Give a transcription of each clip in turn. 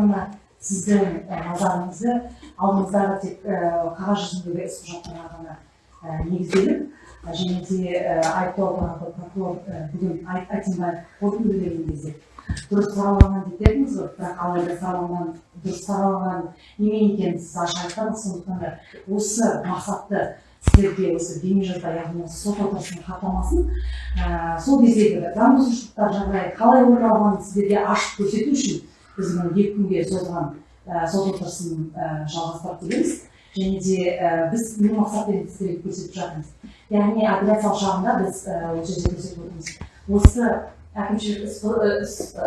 ғана сіздің назарыңызды алдыңыздағы тек қағаз жүзіндегі іс құжаттарға ғана негізделіп және де айыптау тарапы прокурор бүгін айтимбаев қорытынды берген кезде. Дұрыс сараланған деп едіңіз ғой бірақ алайда сараланған дұрыс сараланған немен екенін сіз ашық айтпадыңыз сондықтан да осы мақсатты сіздерге осы бейнежазба яғни сот отырысының хаттамасын сол кездегі заң бұзушылықтар жағдайы қалай орын алғанын сіздерге ашып көрсету үшін біз екі күнге созылған сот отырысын жалғастырып келеміз. Және де біз не мақсатпен сіздерге көрсетіп жатырмыз? Яғни апелляциялық жағында біз осы жерде көрсетіп отырмыз. Осы әкімшілік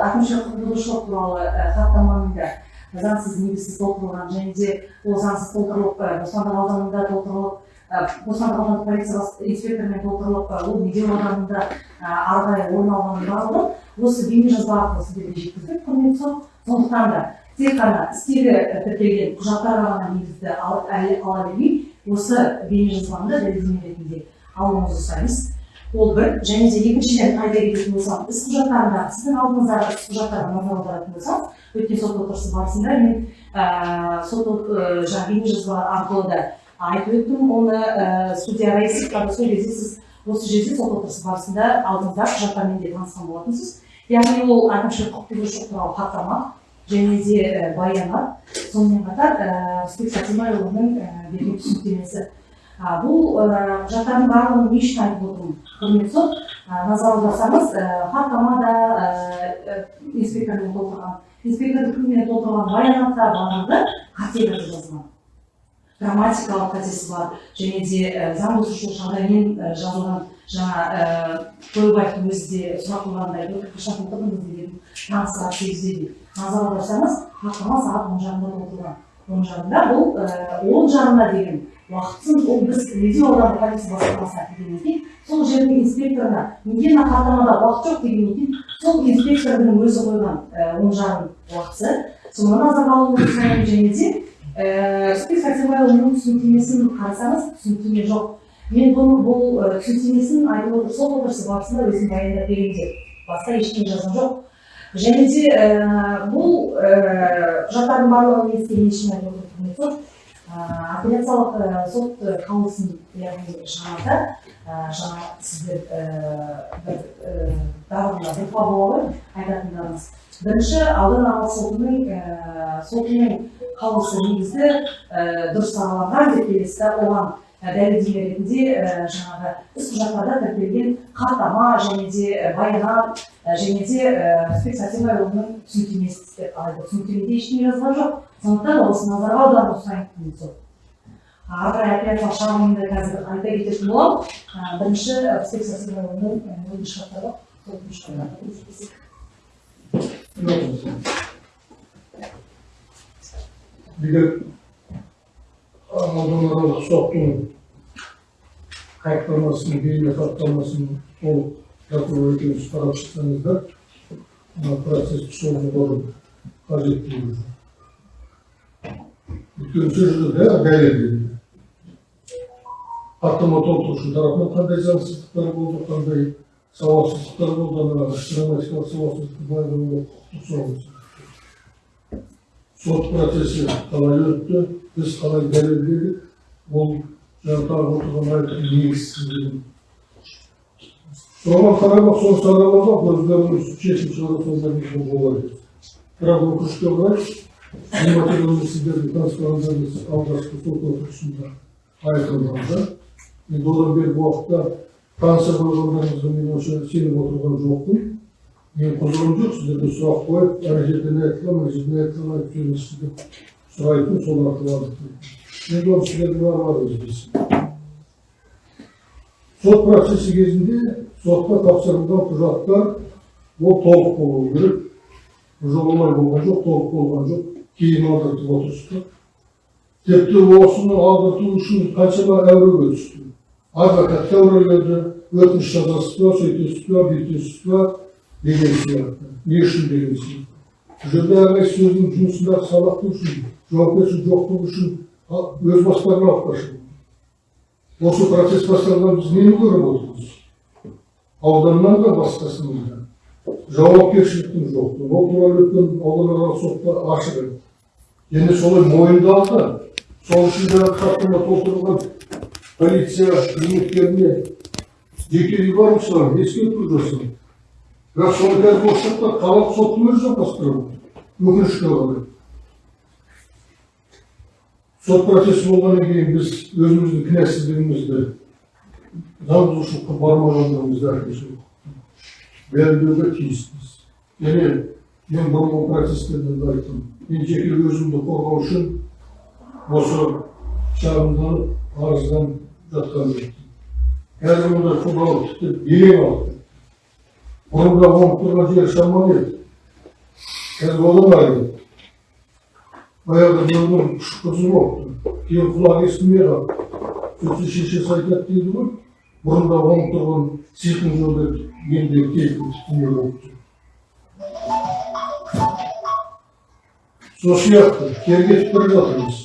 әкімшілік құқық бұзушылық туралы хаттаманың да заңсыз негізсіз толтырылған және де ол заңсыз толтырылып бостандық ауданында толтырылып бостандық аудандық полиция инспекторымен толтырылып ол медеу ауданында ары қарай орын алғанын барлығы осы бейнежазба арқылы сіздерге жеткіздік құрметті. сот сондықтан да тек қана істегі тіркелген құжаттарға ғана негізді ала бермей осы бейнежазбаны дәлелдеме ретінде алуыңызды сұраймыз. Ол бір. Және де екіншіден айта кететін болсам іс құжаттарында сіздің алдыңыздағы іс құжаттарға назар аударатын болсам өткен сот отырысы барысында мен сот жаңағы арқылы да айтып өттім. Оны судья раисовқа сол кезде сіз осы жерде сот отырысы барысында алдыңыздағы құжаттармен де танысқан болатынсыз. Яғни ол әкімшілік құқық бұзушылық туралы хаттама және де баянат сонымен қатар түспек сатимайұлының берген түсініктемесі. Бұл құжаттардың барлығын не үшін айтып отырмын. Құрметті сот назар аударсаңыз хаттамада инспектормен толтырған инспектордың күнімен толтырған баянатта барлығы қате жазылған. Грамматикалық қатесі бар және де заң бұзушылық жағдаймен жазылған жаңа тойбаевтың өзі де сұрақ қойғандай қашан толтырдыңыз деген таңғы сағат сегізде де назар аударсаңыз хаттама сағат он жарымда толтырылған он жарымда бұл он жарымда деген уақытын ол біз медеу аудандық полиция басқармасына келгеннен кейін сол жердің инспекторына неге мына хаттамада уақыт жоқ? дегеннен кейін сол инспектордың өзі қойған он жарым уақыты. Соны назарға сұраймын және де түспек сәрсенбайұлының түсініктемесін қарасаңыз түсініктеме жоқ мен бұл бұл түсініктемесін айтып отыр сот отырысы барысында өзім баяндап беремін деп басқа ештеңе жазған жоқ және де бұл құжаттардың барлығын не үшін айтып отырмын сот апелляциялық сот қаулысын яғни шығарда жаңа сіздер бір ғой айтатындарыңыз бірінші аудан аралық сотының сотының қаулысы негізді дұрыс сараланған деп келесі оған дәлелдеме ретінде жаңағы іс құжаттарда тіркелген хаттама және де баянат және де түспек сәрсенбайұлының түсініктемесі деп түсініктемеде ештеңе жазылған жоқ. Сондықтан осы назарға аударуды сұраймын сол. Ары қарай апелляциялық шағымымды қазір айта кететін боламын бірінші сәрсенбайұлының өтініш хаттары егер ауданаралық соттың хаттамасын бейне хаттамасын толық прокурор екеуміз қарап шықсаңыздар процесс созылуы қажеттілігі өйткені сол жерде бәрі дәлелденді хаттама толтырушы тарапынан қандай заңсыздықтар болды қандай сауатсыздықтар болды ана грамматикалық сауатсыздық байлығы құқықтық соғыс сот процесі қалай өтті біз қалай дәлелдедік ол жаңағы отырған айтқан негізсіздігін соған қарамақ соны сараламақ өздерінің шешім шығарып негізі болады бірақ өкінішке орай нематериалды сіздердің таныстырғандарыңыз алғашқы сот отырысында айтылғанда енді одан бергі уақытта таныса қойғандарыңызға мен онша сеніп отырған жоқпын. Мен құзырым жоқ сіздерге сұрақ қойып ана жерден айтылған мына жерден айтылған айтып жүрміз деп сұрайтын сол арқылы енді оны сіздердің араларыңыз білсін сот процесі кезінде сотқа тапсырылған құжаттар ол толық болуы керек. Бұл олай болған жоқ толық болған жоқ. Кейін алдыртып отырсыздар. Тіпті осыны алдырту үшін қаншама әуреге түсті. Адвокатқа әуреледі өтініш жазасыз ба сөйтесіз ба бүйтесіз ба деген сияқты не үшін деген сияқты бұл жерде сөздің жұмысындағы сабақтың үшін жауапкершілік жоқтығы үшін өз бастарына алып қашады осы процесс басталған біз нені көріп отырмыз ауданнан да басқасынан да жауапкершіліктің жоқтығы ол туралы өткен ауданаралық сотта ашық және солай мойындалды сол үшін жаңағы хаттама толтырылған полиция қызметкеріне жеке үй барушылар ескерту жасау бірақ соны қазір осы жақта қалалық соттың өзі жалғастырып отыр өкінішке қарай сот процесі болғаннан кейін біз өзіміздің кінәсіздігімізді заң бұзушылыққа бармағандығымызды әкімшілік дәлелдеуге тиіспіз. Және мен бұрынғы процестерде де айттым. Мен жеке өзімді қорғау үшін осы шағымданып арызданып қазір мұнда футбол тіпті белең алды бұрында оңып тұрған жер шамалы еді қазір оламайды баяғыда біреудің қызы болыпты кейін құлағы естімей қалды сөйтсе шешесі айтады дейді ғой бұрында оңып тұрған сиқым жолда менде кейкі не болып тұр сол сияқты кері кетіп бара жатырмыз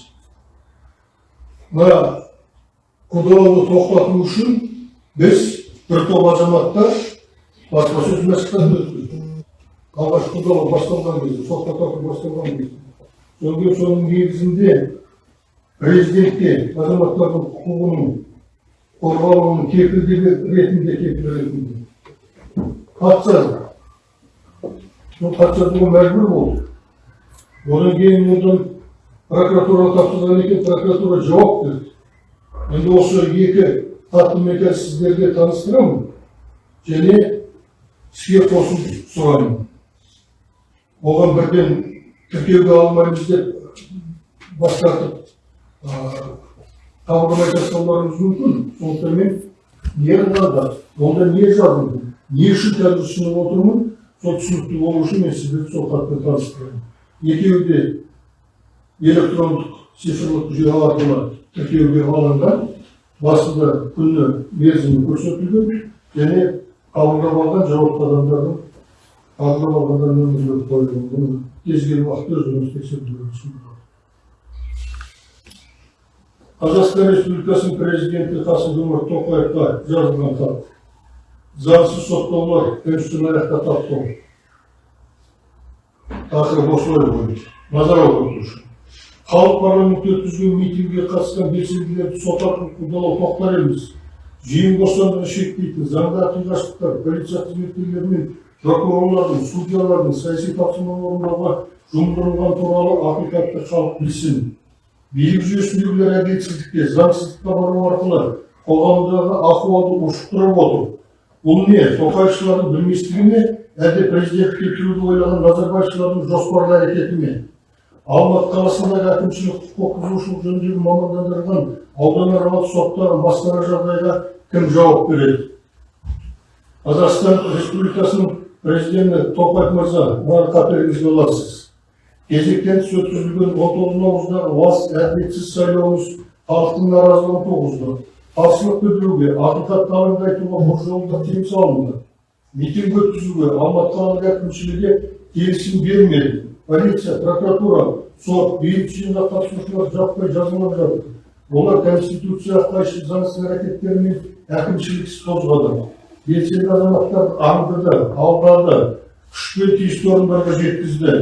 мына құдалауды тоқтату үшін біз бір топ азаматтар баспасөз мәслихатын өткіздік. Алғаш құдалау басталған кезде сотқа тарту басталған кезде. Содан кейін соның негізінде президентке азаматтардың құқығының қорғалуының кепілдігі ретінде хат жазды сол хат жазуға мәжбүр болдық одан кейін одан прокуратураға тапсырған екен прокуратура жауап берді. Енді осы екі мен қазір сіздерге таныстырамын және іске қосу сұраймын оған бірден тіркеуге алмаймыз деп бас тартып қабылдамай тастауларыңыз мүмкін сондықтан мен не қылғанда онда не жазылды не үшін қазір ұсынып отырмын сол түсінікті болу үшін мен сіздерді сол хатпен таныстырамын екеуі де электрондық цифрлық жүйе тіркеуге алынған басында күні мерзімі көрсетілген және қабылдап алған жауапты адамдардың қабылдап алғандар нөмірлері қойылған кез келген уақытта тексерулеріңіз мүмкін қазақстан республикасының президенті қасым жомарт тоқаевқа жазылған хат заңсыз соттаулар конституционный аяққа таптау тақырып осылай ғой назар аудару үшін халық парламентте өткізген митингіге қатысқан белсенділерді сот арқылы қудалау тоқтар емес жиын бостандығын шектейтін заңды қиғаштықтар полиция қызметкерлері мен прокурорлардың судьялардың саяси тапсырманы орындауға жұмылдырылған туралы ақиқатты халық білсін билік жүйесіндегілер әділетсіздікке заңсыздыққа бару арқылы қоғамдағы ахуалды ушықтырып отыр бұл не тоқаевшылардың білместігі ме әлде президентке кіруді ойлаған назарбаевшылардың жоспарлы әрекеті ме алматы қаласындағы әкімшілік құқық бұзушылық жөніндегі мамандандырылған ауданаралық соттағы басқара жағдайға кім жауап береді? Қазақстан республикасының президенті тоқаев мырза мынаны қаперіңізге аласыз кезектен тыс өткізілген он тоғыз наурыздағы лас әділетсіз сайлауымыз халықтың наразылығын туғызды. Қарсылық білдіруге ақиқатты алаңды айтуға бұл жолда тыйым салынды. Митинг өткізуге алматы қалалық әкімшілігі келісім бермеді. Полиция прокуратура сот бейбіт жиынға қатысушылар жаппай жазалап жатыр. Олар конституцияға қайшы заңсыз әрекеттері мен әкімшілік іс қозғады. Белсенді азаматтар аңдыды алдады күшпен тиісті орындарға жеткізді.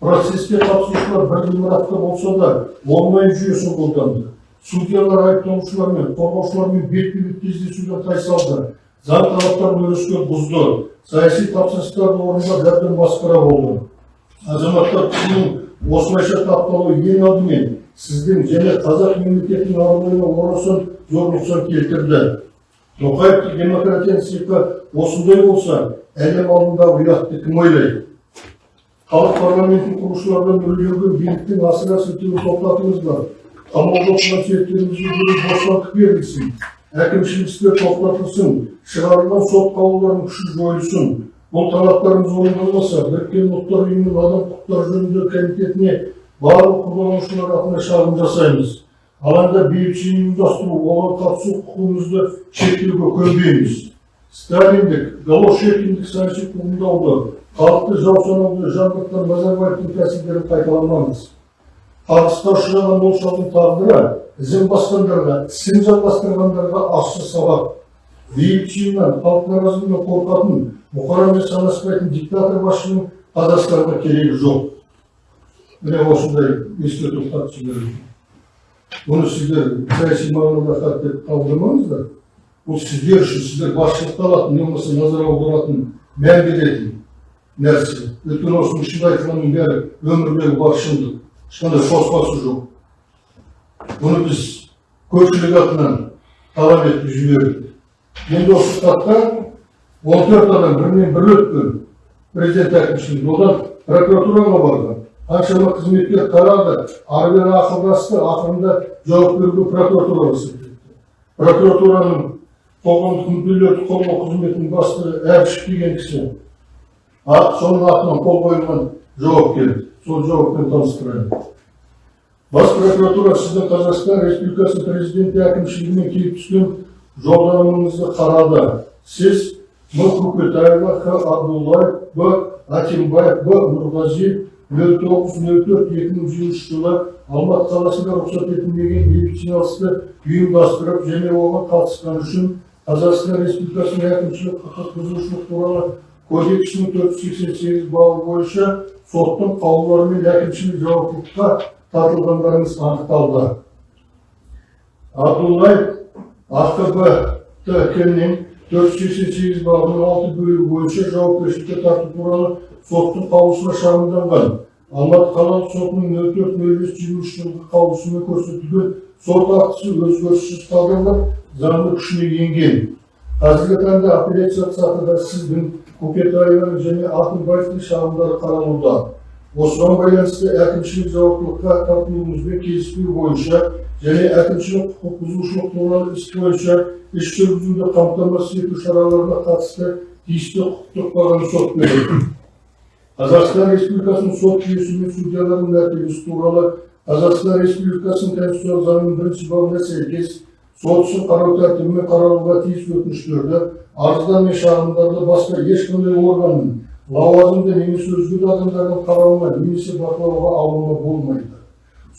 Процеске қатысушылар бір ғимаратта болса да онлайн жүйесін қолданды. Судьялар айыпталушылар мен қорғаушылармен бетпе бет кездесуден тайсалды. Заң талаптарын өрескел бұзды. Саяси тапсырыстарды орындап әбден масқара болды. Азаматтар құқығының осылайша тапталуы ең алдымен сіздің және қазақ мемлекетінің абыройына орасан зор нұқсан келтірді. Тоқаевтың демократияның сиқы осындай болса әлем алдында ұятты кім ойлайды? Халық парламентін құрушылардан үрлеген биліктің асыра сілтеуін тоқтатыңыздар қамауда бостандық берілсін. Әкімшілік істер тоқтатылсын шығарылған сот қаулыларының күші жойылсын. Бұл талаптарымыз орындалмаса біріккен ұлттар ұйымының адам құқықтары жөніндегі комитетіне барлық қолданушылар атына шағым жасаймыз алаңда бейбіт жиын ұйымдастыру оған қатысу құқығымызды шектеуге көнбейміз сталиндік голошекиндік саяси туындауды халықты жау санауды жаңғыртқан назарбаевтың тәсілдерін қайталамаңыз қағысқа ұшыраған ол шалдың тағдыры ізін басқандарға ісін жалғастырғандарға ащы сабақ бейбітшілігінен халықтың наразылығынан қорқатын мұқарамен санаспайтын диктатор басшының қазақстанға керегі жоқ міне осындай ескерту хат жіберілді бұны сіздер саяси мағынада хат деп қабылдамаңыздар бұл сіздер үшін сіздер басшылыққа алатын не болмаса назар аударатын мән беретін нәрсе өйткені осының ішінде айтылғанның бәрі өмірдегі бар шындық ешқандай қоспасы жоқ бұны біз көпшілік атынан талап етіп жібердік енді осы хатта он төрт адам бірінен бірі өткен президент әкімшілігіне одан прокуратураға барған қаншама қызметкер қарады ары бері ақылдасты ақырында жауап беруге прокуратура рұқсат етті прокуратураның қоғамдық мүдделерді қорғау қызметінің бастығы әбішев деген кісі соның атынан қол қойылған жауап сол жауаппен таныстырайын бас прокуратура сіздің қазақстан республикасы президенті әкімшілігімен келіп түскен жолдамаңызды қарады сіз Мұрқұпетаева Х. Абдуллаев Б. Атимбаев Б. Нұрғази 2003 жылы Алматы қаласында рұқсат етілмеген медициналық істі ұйымдастырып және оған қатысқаны үшін Қазақстан Республикасының әкімшілік құқық бұзушылық туралы кодексінің төрт жүз сексен сегіз бабы бойынша соттың қаулыларымен әкімшілік жауаптылыққа тартылғандарыңыз анықталды абдуллаев ақтб т 488 бабының алты бөлігі бойынша жауапкершілікке тарту туралы соттың қаулысына шағымданған алматы қалалық сотының нөл төрт нөл бес жиырма үш жылғы қаулысымен көрсетілген сот актісі өзгеріссіз қалдырылып заңды күшіне енген қазіргі таңда апелляциялық сатыда сіздің көкетаеваның және ақынбаевтың шағымдары қаралуда осыған байланысты әкімшілік жауаптылыққа тартылуыңызбен келіспеу бойынша және әкімшілік құқық бұзушылық туралы іс бойынша іс жүргізуді қамтамасыз ету шараларына қатысты тиісті құқықтық бағаны сот береді қазақстан республикасының сот жүйесі мен судьялардың мәртебесі туралы қазақстан республикасының конституциялық заңының бірінші бабына сәйкес сот ісін қарау тәртібімен қаралуға тиіс өтініштерді арыздар мен шағымдарды басқа ешқандай органның лауазымды немесе өзге де адамдардың қарауына немесе бақылауға алуына болмайды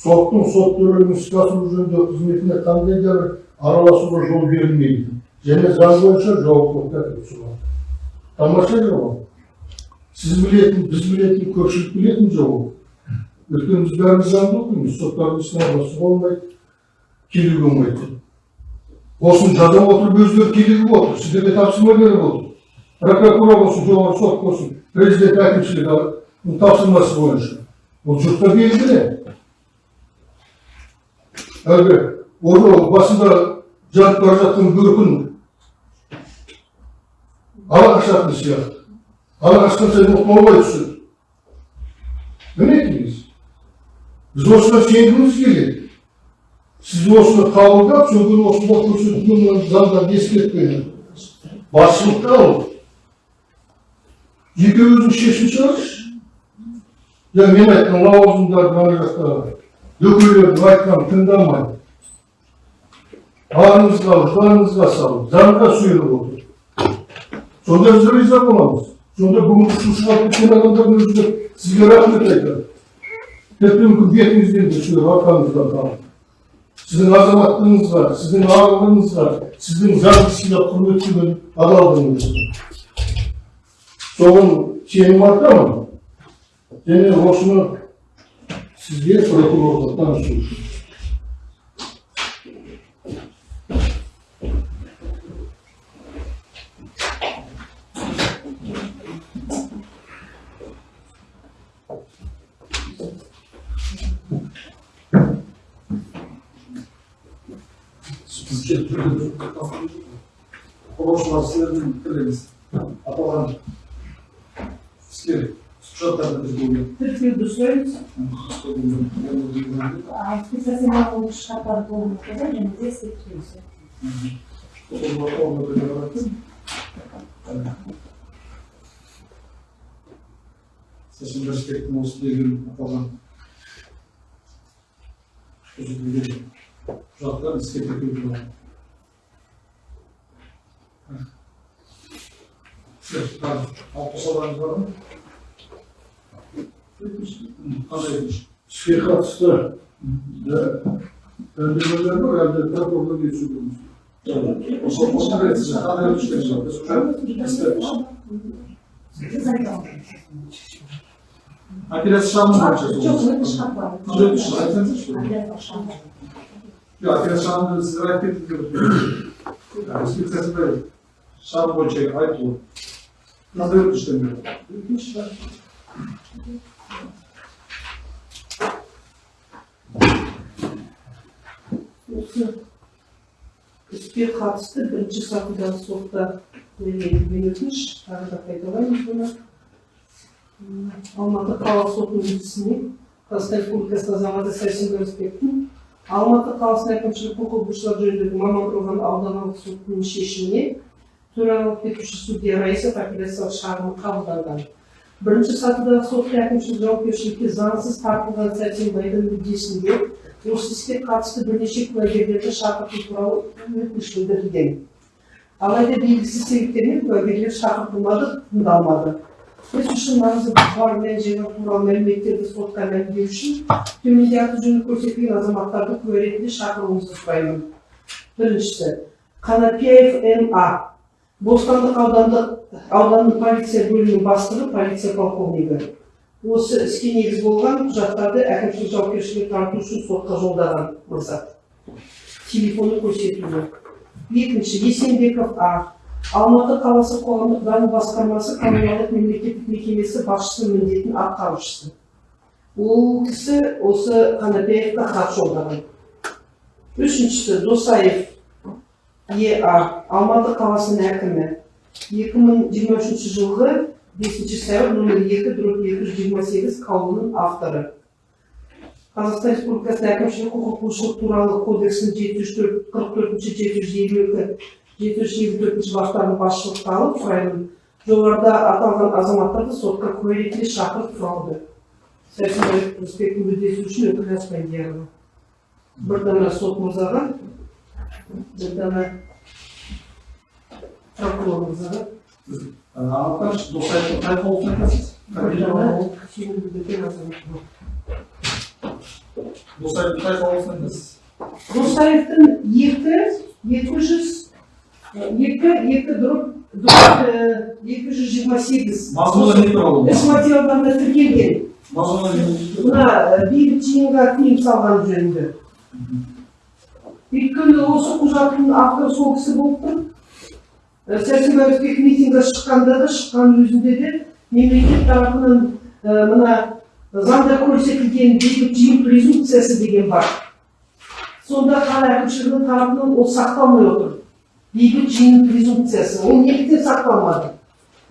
соттың сот төрелігін іске асыру жөніндегі қызметіне қандай да бір араласуға жол берілмейді. Және заң бойынша жауаптылыққа тапсырылады тамаша жауап сіз білетін біз білетін көпшілік білетін жауап өйткені біз бәріміз заңды оқимыз соттардың ісіне араласуға болмайды келуге болмайды. Осыны жаза отырып өздері келіп отыр сіздерге тапсырма беріп отыр прокуратура болсын жоғарғы сот болсын президент әкімшілігі тапсырмасы бойынша. Бұл жұртқа белгілі. Әлгі оны басында жатып бара жатқан бөркін ала қашатын сияқты ала қашқан сайын оңбай түседі мінекей біз осыған сенгіміз келеді сіз осыны қабылдап содан кейін осында көрсетілген заңдарды ескертпеңіз басшылыққа алып жеке өзің шешім шығаршы жаңа мен айтқан лауазымдарды ана жақтағы дөкейлердің айтқанын тыңдамай арыңызға жаныңызға салып заңға сүйеніп отыр сонда біз риза боламыз сонда бүгін ұшып шығарып кеткен адамдардың өзі сізге рахмет айтады тіпті мүмкін бетіңізден де сүйіп арқаңыздан қалып сіздің азаматтығыңызға сіздің арлығыңызға сіздің заңды сыйлап құрметтеген адалдығыңызға соған сенім артамын және осыны сізге прокурорға танысу үшін құрылысшылар сіздердің пікірлеріңіз аталған іскер құжаттарды біз бүгін Тіркеуді сұраймыз. бүгін А специализированный лучше шарттар толық өткізеді және де ескертеміз. Сәсен Рашкевтің осы деген аталған көрсетілген құжаттар іске тіркеу туралы. Алып тастауларыңыз бар ма? Қандай өтініш? іске қатысты үндемелер бар әлде прокурорға кетіп Ошол ошол бересиз, кандай өтүштөр жок. Çıkartmadım. Жүз өтүш, айтсаңызчы. Adet başlandı. Жок, апелляция шагын сиз айтып кеттиңиз деп. Инспекциясы шагын боюнча осы іске қатысты бірінші сатыдағы сотта берілген өтініш тағы да қайталаймыз бұны алматы қалалық сотының үстісіне қазақстан республикасы азаматы сәрсенбай рысбектің алматы қаласының әкімшілік құқық бұзушылар жөніндегі мамандырылған аудандық сотының шешіміне төрағалық етуші судья раисов апелляциялық шағымы қабылданған. Бірінші сатыдағы сотта әкімшілік жауапкершілікке заңсыз тартылған сәрсенбайдың мүддесінде осы іске қатысты бірнеше куәгерлерді шақырту туралы өтініш білдірілген алайда белгісіз себептермен куәгерлер шақыртылмады тыңдалмады біз үшін маңызы бар мән жайлар туралы мәліметтерді сотқа мәлімдеу үшін төменде аты жөні көрсетілген азаматтарды куә ретінде шақыруыңызды сұраймын біріншісі қанапияев ма бостандық аудандық ауданның полиция бөлімінің бастығы полиция полковнигі. Осы іске негіз болған құжаттарды әкімшілік жауапкершілікке тарту үшін сотқа жолдаған мырза. Телефоны көрсетілді екінші есенбеков а. Алматы қаласы қоғамдық даму басқармасы коммуналдық мемлекеттік мекемесі басшысының міндетін атқарушысы. Ол кісі осы қанапияевқа хат жолдаған. Үшіншісі досаев еа алматы қаласының әкімі. Екі мың жиырма үшінші жылғы бесінші сәуір нөмір екі дробь екі жүз жиырма сегіз қаулының авторы. Қазақстан республикасының әкімшілік құқық бұзушылық туралы кодексінің жеті жүз қырық төртінші жеті жүз елу екі жеті жүз елу төртінші баптарын басшылыққа алып сұраймын жоғарыда аталған азаматтарды сотқа куә ретінде шақырып тұрады. Сәрсенбай рысбектің мүддесі үшін өкіл асфендиярова бір дана сот мырзаға бір дана прокурор мырзаға Анықтар, досайдың қай қаулысын айтасыз? Досайдың қай айтасыз? Русаевтың екі, екі жүз, екі, екі дұрып, екі жүз жиырма сегіз. Іс материалдарында тіркелген. Мына бейбіт жиынға тыйым салған жөнінде. Өйткені осы құжаттың авторы сол кісі болып тұр. Сәрсенбай Рысбек митингге шыққанда да шыққан өзінде де мемлекет тарапынан мына заңда көрсетілген бейбіт жиын презумпциясы деген бар. сонда қала әкімшілігінің тарапынан ол сақталмай отыр. Бейбіт жиын презумпциясы ол неліктен сақталмады?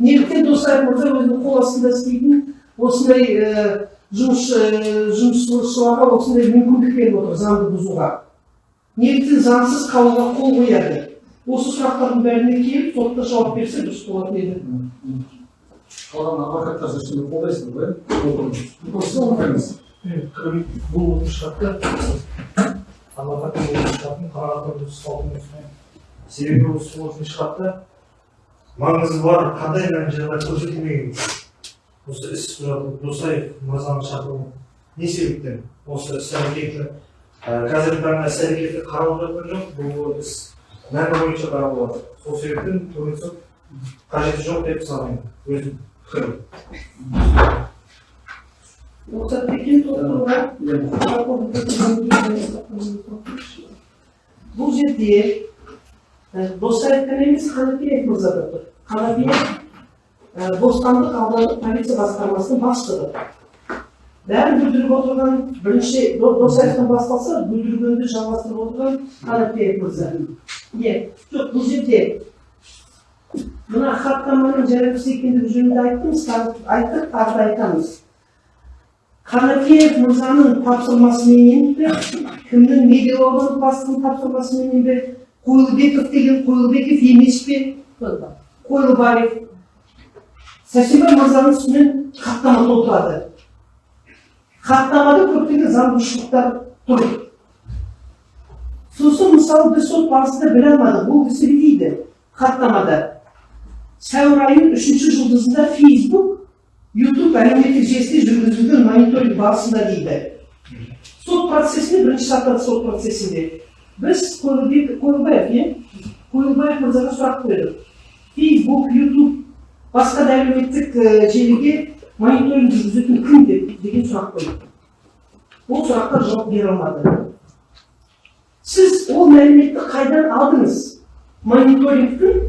Неліктен досаев мырза өзінің қол астында істейтін осындай жұмыс жұмысшыларға осындай мүмкіндік беріп отыр заңды бұзуға? Неліктен заңсыз қаулыға қол қояды? Осы сұрақтардың бәріне келіп сотта жауап берсе дұрыс болатын еді. Қалған адвокаттар шешімді қолдайсыздар ба? Осы оңтаймыз бұл шартты адвокаттың шартын ұсталдың себебі осы отыз шартта маңызы бар қандай мән жайлар көрсетілмеген осы іс құжаты досаев мырзаның шақыруы не себептен осы іс әрекеті қазіргі таңда іс әрекеті қаралып жатқан жоқ бұл іс мәні бойынша қаралып жатыр сол себептен сот қажеті жоқ деп санаймын. Өзім пікірім. Рұқсат толтыруға бұл жерде досаев қана емес қанапиев мырза да тұр. Қанапиев бостандық аудандық полиция басқармасының бастығы. Бәрін бүлдіріп отырған бірінші До- досаевтан басталса бүлдіргенді жалғастырып отырған қанапиев мырза иә жоқ бұл жерде мына хаттаманың жарамсыз екендігі жөнінде айттым тағы- айттық тағы да айтамыз. Қанапиев мырзаның тапсырмасыменен бе кімнің медеу аудандық бастығының тапсырмасыменен бе қойлыбеков деген қойлыбеков емес пе? Қойлыбаев. Сәрсенбай мырзаның үстінен хаттама толтырады хаттамада көптеген заңбұзушылықтар тұр сосын мысалы біз сот барысында біле алмадық бұл кісі не дейді хаттамада. Сәуір айының үшінші жұлдызында фейсбук ютуб әлеуметтік желісінде жүргізілген мониторинг барысында дейді. Сот процесінде бірінші сатыдағы сот процесінде. Біз қойлыбек қойлыбаев иә? Қойылбаев мырзаға сұрақ қойдық. Фейсбук ютуб басқа да әлеуметтік желіге мониторинг жүргізетін кім деп деген сұрақ қойдық ол сұраққа жауап бере алмады. Сіз ол мәліметті қайдан алдыңыз? Мониторингтің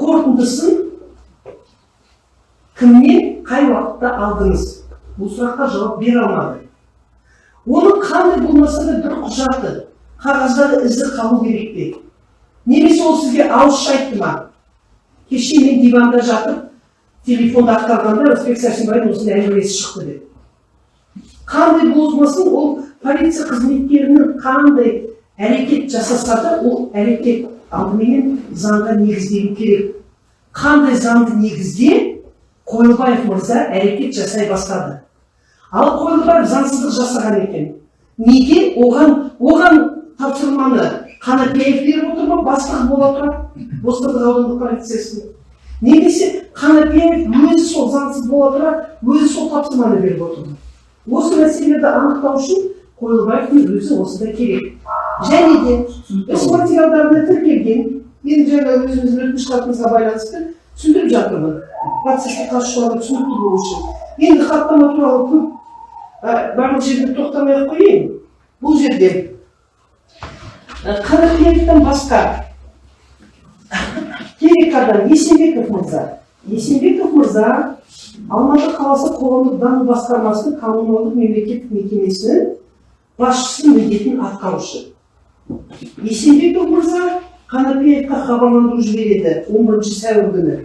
қорытындысын кімнен қай уақытта алдыңыз? Бұл сұраққа жауап бере алмады. Оның қандай болмаса да бір құжаты қағаздағы ізі қалу керек пе? Немесе ол сізге ауызша айтты ма? Кеше мен диванда жатып телефонды ақтарғанда рысбек сәрсенбайдың осындай әңгімесі шықты деп. Қандай болмасын ол полиция қызметкерінің қандай әрекет жасаса да ол әрекет алдыменен заңға негізделу керек. Қандай заңды негізде қойылбаев мырза әрекет жасай бастады. Ал қойылбаев заңсыздық жасаған екен. Неге? Оған оған тапсырманы қанапиев беріп отыр ма? Бастығы бола тұра бостандық аудандық полициясының немесе қанапиев өзі сол заңсыз бола тұра өзі сол тапсырманы беріп отыр. Ма осы мәселелерді анықтау үшін қойылбаевтың өзі осында керек. Және де іс материалдарында тіркелген мен жаңа өзіміздің өтініш хатымызға байланысты түсіндіріп жатырмын. Процесске қатысушыларға түсінікті болу үшін. Енді хаттама туралы көп барлық жерде тоқтамай ақ қояйын. Бұл жерде қанапиевтен басқа керек адам есенбеков мырза есенбеков мырза алматы қаласы қоғамдық даму басқармасының коммуналдық мемлекеттік мекемесінің басшысының міндетін атқарушы. Есенбеков мырза қанапиевқа хабарландыру жібереді он бірінші сәуір күні.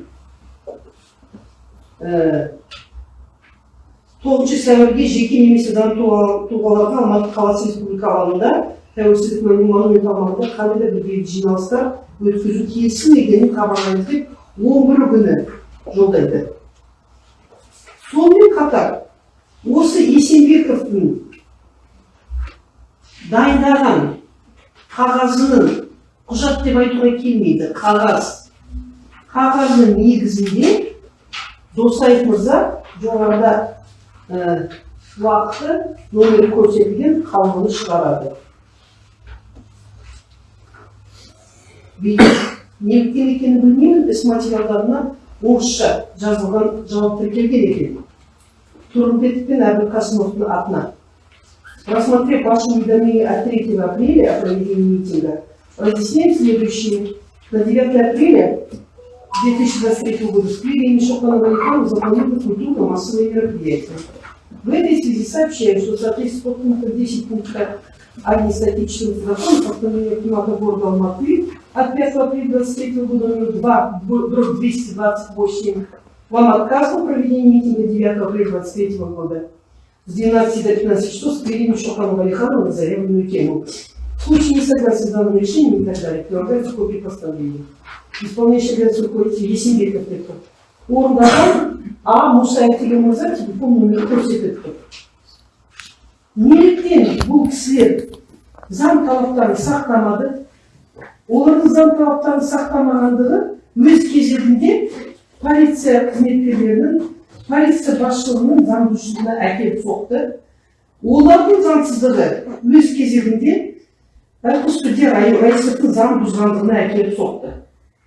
Тоғызыншы сәуірге жеке немесе заңды тұлға- тұлғаларға алматы қаласы республика алаңында тәуелсіздік монумент аумағында қандай да бір бейбіт жиналыстар өткізу келісім екенін хабарлаймыз деп он бірі күні жолдайды. Сонымен қатар осы есенбековтың дайындаған қағазының құжат деп айтуға келмейді қағаз. Қағаздың негізінде досаев мырза жоғарыда ә, уақыты номері көрсетілген қаулыны шығарады. Неліктен екенін білмеймін іс материалдарына орысша жазылған жауап тіркелген екен турымбетов пен әбілқасымовтың атына Рассмотрев ваше уведомление от 3 апреля о проведении митинга, разъясняем следующее. На 9 апреля 2023 года в Твери имени Шохана Валихану запланировано культурно-массовые мероприятия. В этой связи сообщаем, что в соответствии с пунктом 10 пункта 1 статьи 14 закона постановления Акимата города Алматы от 5 апреля 2023 года номер 2, дробь 228, вам отказ в проведении митинга 9 апреля 2023 года с 12 до 15 часов с Твери Шохана Валихану на заявленную тему. В случае несогласия с данным решением и так далее, прилагается копия постановления. Исполняющий обязанности руководитель Есенбеков Петр. Орындаған А. Мусаев деген мырза телефон нөмірі көрсетеді тұр. Неліктен бұл кісілер заң талаптарын сақтамады? Олардың заң талаптарын сақтамағандығы өз кезегінде полиция қызметкерлерінің, полиция басшылығының заңбұзушылығына әкеліп соқты. Олардың заңсыздығы өз кезегінде Байқұс заң бұзғандығына әкеліп соқты.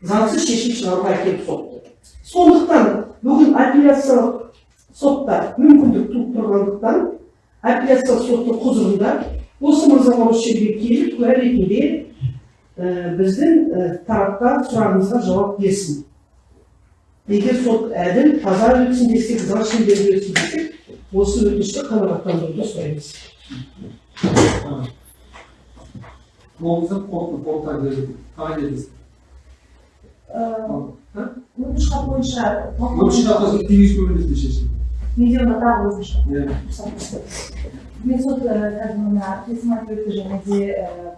Заңсыз шешім шығаруға әкеліп соқты. Сондықтан бүгін апелляциялық сотта мүмкіндік туып тұрғандықтан апелляциялық соттың құзырында осы жерге келіп куә ретінде біздің тарапқа сұрағымызға жауап берсін. Егер сот әділ, таза өтсін десек, заң шеңберінде өтсін десек, осы өтінішті қанағаттандыруды сұраймыз. өтініш хат бойынша өтініш хаттасын кеңес көмірінде шешім видеоны тағы өзінше иә мен сот қазір мына айтып өтті және де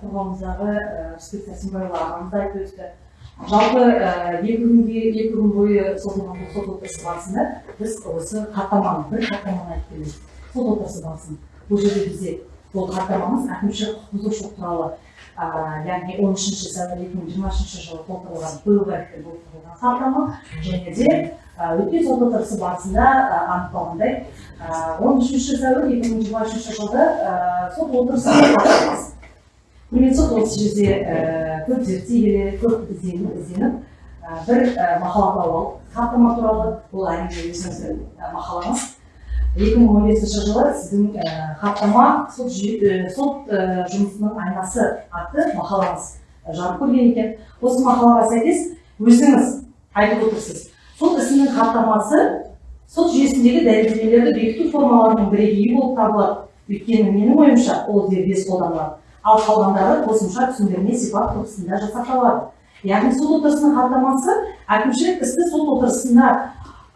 қоғамымыздағы рысбек сәрсенбайұлы ағамыз айтып өтті жалпы екі күнге екі күн бойы созылған бұл сот отырысы барысында біз осы хаттаманы бір хаттаманы айтып келеміз сот отырысы барысында бұл жерде бізде бұл хаттамамыз әкімшілік құқық бұзушылық туралы яғни он үшінші сәуір екі мың жиырма үшінші жылы толтырылған биылғы толтырылған хаттама және де өткен сот отырысы барысында анықталғандай он үшінші сәуір екі мың жиырма үшінші жылы ә, сот құрметті сот осы жерде көп зерттей келе көп ізденіп ізденіп бір мақала тауып алдық хаттама туралы бұл әрине өзіңіздің мақалаңыз екі мың он бесінші жылы сіздің хаттама сот, сот жұмысының айнасы атты мақалаңыз жарық көрген екен. Осы мақалаға сәйкес өзіңіз айтып отырсыз. Сот ісінің хаттамасы сот жүйесіндегі дәлелдемелерді бекіту формаларының бірегейі болып табылады. Өйткені менің ойымша ол дербес қолданылады. Ал қалғандары қосымша түсіндірме сипат тұрғысында жасақталады. Яғни сот отырысының хаттамасы әкімшілік істі сот отырысында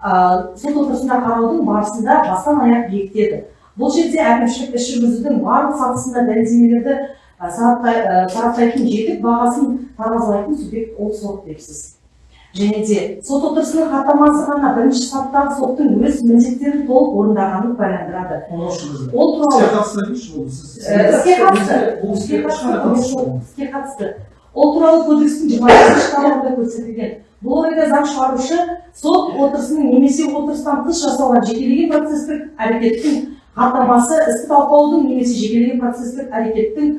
сот отырысында қараудың барысында бастан аяқ бекітеді бұл жерде әкімшілік іс жүргізудің барлық сатысында дәлелдемелерді сараптай- сараптайтын жетік бағасын таразылайтын субъект ол сот депсіз. Және де сот отырысының хаттамасы ғана бірінші сатыдағы соттың өз міндеттерін толық орындағанын куәландырады. Ол туралы Іске қатысты іске қатысты. Ол туралы кодекстің жиырма бесінші тармағында көрсетілген. Бұл орайда заң шығарушы сот отырысының немесе отырыстан тыс жасалған жекелеген процестік әрекеттің хаттамасы істі талқылаудың немесе жекелеген процестік әрекеттің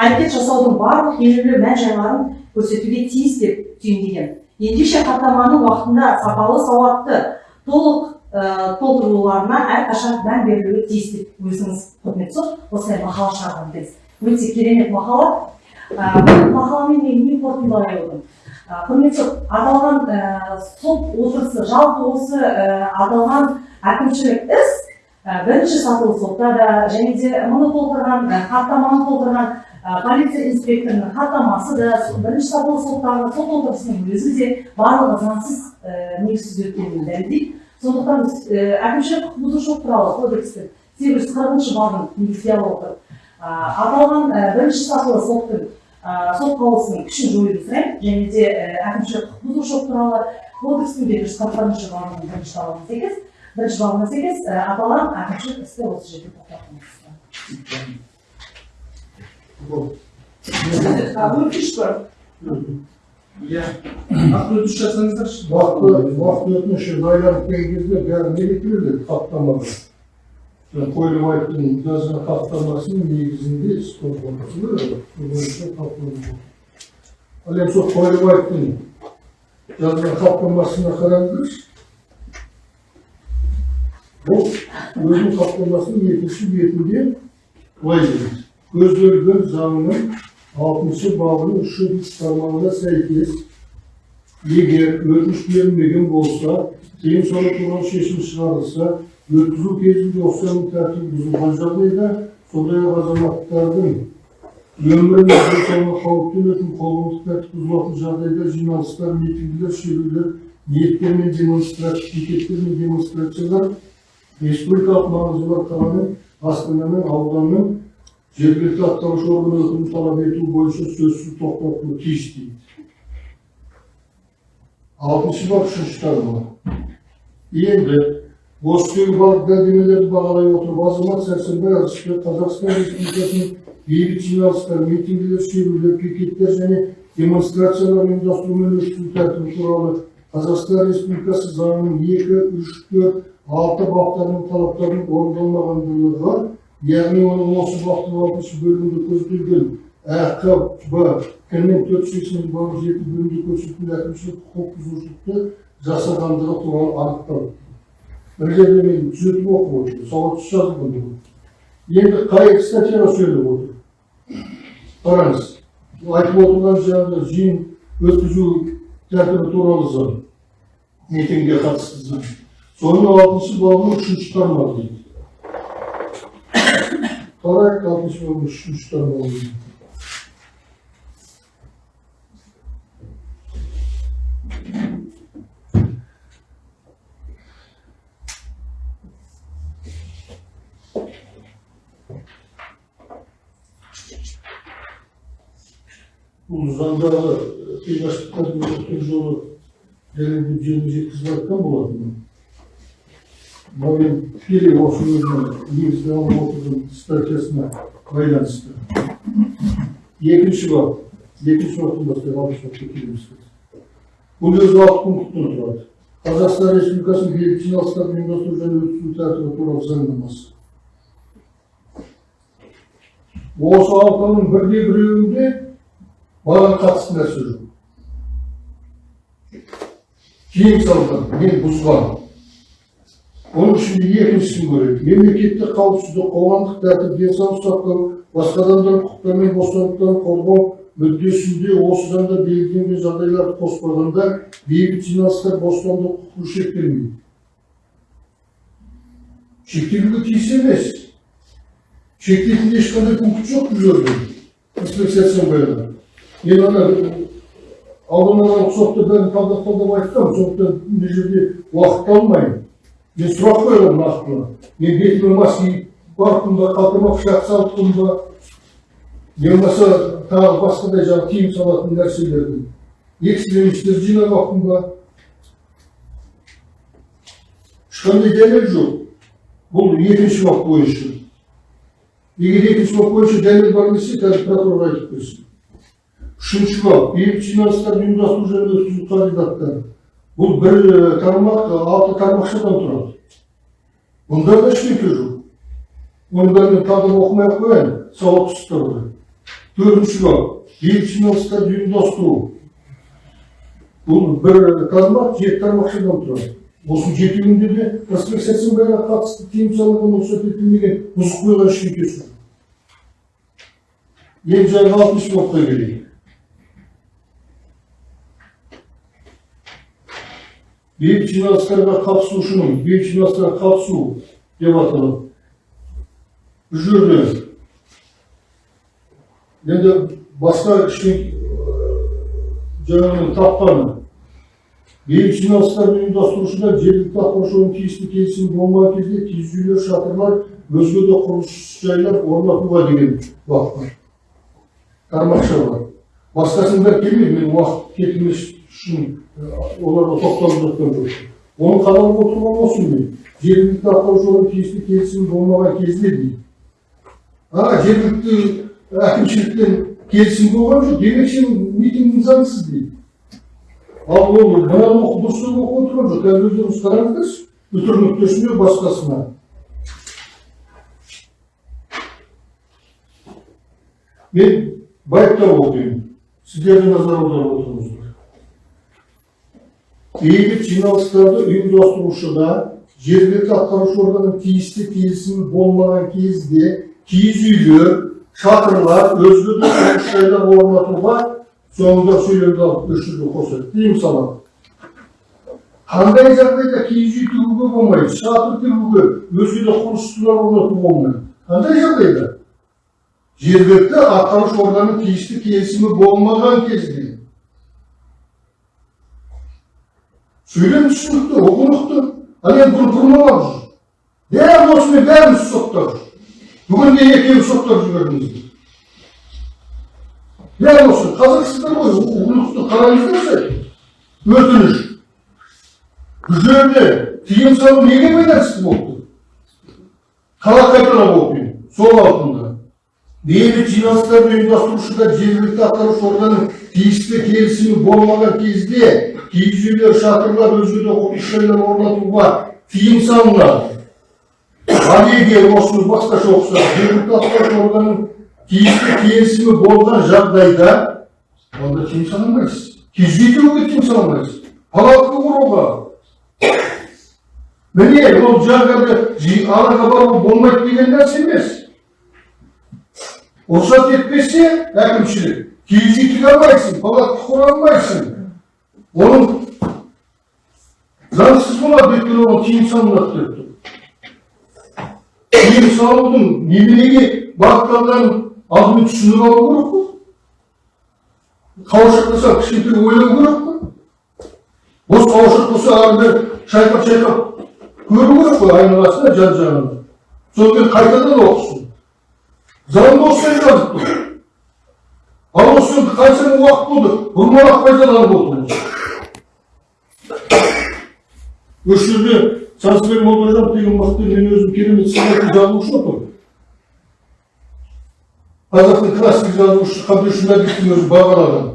әрекет жасаудың барлық елеулі мән жайларын көрсетуге тиіс деп түйіндеген. Ендеше хаттаманың уақытында сапалы сауатты толық ә, толтыруларына әрқашан мән берілуі тиіс деп өзіңіз құрметті сот осылай мақала шығарған өте керемет мақала. Мақаламен мен не қорытындылай Ә, құрметті аталған сот отырысы жалпы осы аталған әкімшілік іс бірінші сатылы сотта да және де мұны толтырған хаттаманы толтырған полиция инспекторының хаттамасы да бірінші сатылы соттағы сот отырысының өзі де барлығы заңсыз негізсіз өткенін дәлелдейді сондықтан әкімшілік құқық бұзушылық туралы кодекстің сегіз жүз қырқыншы бабын негізге ала отырып аталған бірінші сатылы соттың сот қаулысының күшін жоюды сұраймын және де әкімшілік құқық бұзушылық туралы кодекстің екі жүз қырық бірінші бабының бірінші талабына сәйкес бірінші бабына сәйкес аталған әкімшілік істі осы жерде. А өтініш бар Иә. Нақты өтініш жасаңыздаршы. Уақыт өтініші байланып келген кезде бәрі не келеді хаттамада. Айттым жазған хаттамасының негізінде іс қозғалысы бойынша талқыланып Ал енді сол қойылып айттым жазған хаттамасына қараңыздаршы. Бұл өзінің хаттамасының екінші бетінде былай дейді. Көзделген заңның алтыншы бабының үшінші тармағына сәйкес егер өтініш берілмеген болса кейін соны туралы шешім шығарылса өткізу кезінде осының тәртібі бұзылған жағдайда сондай ақ азаматтардың өмірі мен денсаулығына қауіп төнетін қоғамдық тәртіп бұзылатын жағдайда жиналыстар митингілер шерулер ниеттер мен мен демонстрациялар республикалық маңызы бар қаланың астана мен ауданның жергілікті атқарушы орган өкілін талап ету бойынша сөзсіз тоқтатылуы тиіс дейді алтыншы бап үшінші тармағы енді осы тегі барлық дәлелдемелерді бағалай отырып азамат сәрсенбай алшыбек қазақстан республикасының бейбіт жиналыстар митингілер шерулер пикеттер және демонстрациялар ұйымдастыру мен тәртібі туралы қазақстан республикасы заңының екі үш төрт алты баптарының талаптарының орындалмағандығы яғни оның осы баптың алтыншы бөлігінде көзделген әқ б кірмен төрт жүз сексен бабы жеті бөлімде көрсетілген әкімшілік құқық бұзушылықты жасағандығы туралы анықталды бір жерде мен түзетіп оқып отырмын сауатсыз жазылған бұл. енді қай статьяға сөйлеп отыр қараңыз айтып отырған жаңағы жиын өткізу тәртібі туралы заң митингге қатысты заң соның алтыншы бабының үшінші тармағы дейді қарайық алтыншы бабының үшінші тармағы бұл заңдағы қиғаштықтарды өткен жолы дәлелдеп жеріне жеткізіп айтқан болатынмын мынау тікелей осы өзінің негізгі алып отырған статьясына байланысты. Екінші бап екінші баптан бастап алтыншы бапқа келеміз бұл өзі алты пункттен тұрады. Қазақстан республикасының бейбіт жиналыстарды ұйымдастыру және өткізу тәртібі туралы заңнамасы. Осы алтының бірде біреуінде маған қатысты нәрсе жоқ тыйым салынған мен бұзған оның ішінде екіншісін көрейік мемлекеттік қауіпсіздік қоғамдық тәртіп денсаулық сақтау басқа адамдардың құқықтары мен бостандықтарын қорғау мүддесінде осы заңда белгіленген жағдайларды қоспағанда бейбіт жиналыстар бостандық құқығы шектелмейді шектелуге тиіс емес шектейтін ешқандай пункт жоқ бұл жерде сарбаева мен ана алдын ала рұқсатты бәрін талдап талдап айтқанмын сондықтан мына жерде уақыт алмаймын мен сұрақ қойғанмын нақтылы мен бетіме мас киіп барыппын ба қалтама пышақ салыппын ба не болмаса тағы басқадай жаңағы тыйым салатын нәрселерді. Экстремистер жинап алыппын ба ешқандай дәлел жоқ. Бұл екінші бап бойынша. Егер екінші бап бойынша дәлел бар десе қазір прокурор айтып берсін. Үшінші бап бейбіт жиналыстарды ұйымдастыру және өткізу қағидаттары бұл бір тармақ алты тармақшадан тұрады. Бұнда да ештеңе жоқ. Бәрін тағы да оқымай ақ қояйын ұстауды төртінші бап бейбіт жиналыстарды ұйымдастыру бұл бір тармақ жеті тармақшадан тұрады. Осы жетеуінде де сәрсенбайға қатысты тыйым салынған рұқсат етілмеген бұзып қойған ештеңкесі жоқ. Енді жаңағы алтыншы бапқа келейік бейбіт жиналыстарға қатысушының бейбіт жиналыстарға қатысу деп аталады бұл жерде енді басқа жаңағы тапқаны бейбіт жиналыстарды ұйымдастырушыда жергілікті атқарушының тиісті келісімі болмаған кезде киіз үйлер шатырлар өзге де құрылыс жайлар орнатуға деген бап бар тармақша бар басқасының бәрі келмейді мен уақыт кетірмес үшін оларға тоқталып жатқан жоқпын оны қадағалап отырған осы мен жергілікті атқарушының тиісті келісімі болмаған кезде дейді а жергілікті әкімшіліктен келісім болған жоқ демек сен митингің заңсыз дейді ал ол мынаны дұрыстап оқып отырған жоқ қазір өздеріңіз қараңыздаршы үтір нүктесіне басқасына мен байыптап оқимын сіздер де назар аударып отырыңыздар бейбіт жиналыстарды ұйымдастырушыда жергілікті атқарушы органның тиісті келісімі болмаған кезде киіз үйлер шатырлар өзге де жайлар орнатуға соңында сөйлемді алып жерге қосады тыйым салады қандай жағдайда киіз үй тігуге болмайды шатыр тігуге өзге де құрылыстар орнатуға болмайды қандай жағдайда жергілікті атқарушы органның тиісті келісімі болмаған кезде сөйлем түсінікті ұғынықты ал енді бұны бұрмалап жүр дәл осымен бәріміз соттап жүр бүгін де екеуі соттап жібердіңіздер дәл осы қазірсіздер ғой ұғынықты қараңыздаршы өтініш бұл жерде тыйым салу неге байланысты болды қалай қайталап оқимын сол алтында бейбіт жиналыстарды ұйымдастырушыда жергілікті атқарушы органның тиісті келісімі болмаған кезде киіз үйлер шатырлар өзге де құрылыс жайлар орнатуға тыйым салынады. Ал егер осыны басқаша оқысақ жергілікті атқарушы органның тиісті келісімі болған жағдайда онда тыйым салынбайсыз. Киіз үй тігуге тыйым салынбайсыз. Палатка құруға міне ол жаңағы араға бару болмайды деген нәрсе емес. Рұқсат етпесе әкімшілік киіз үй тіге алмайсың палатка құра алмайсың оның заңсыз болады өйткені оған тыйым салынады деп тұр тыйым салудың неменеге бағытталғанын алдымен түсініп алу керек қой қауашақ болса кішкентай ойлау керек қой бос қауашақ болса ары бері шайқап шайқап көру керек қой айналасына жан жағына содан кейін қайтадан оқысын жазып тұр ал осы қаншама уақыт болды бұрмалап пайдаланып отырмыз осы жерде сансызбек молдажанов деген мықты мен өзім керемет сыйлайтын жазушы отырмын қазақтың классик жазушысы қабдеш мәдиевтің өзі бағалаған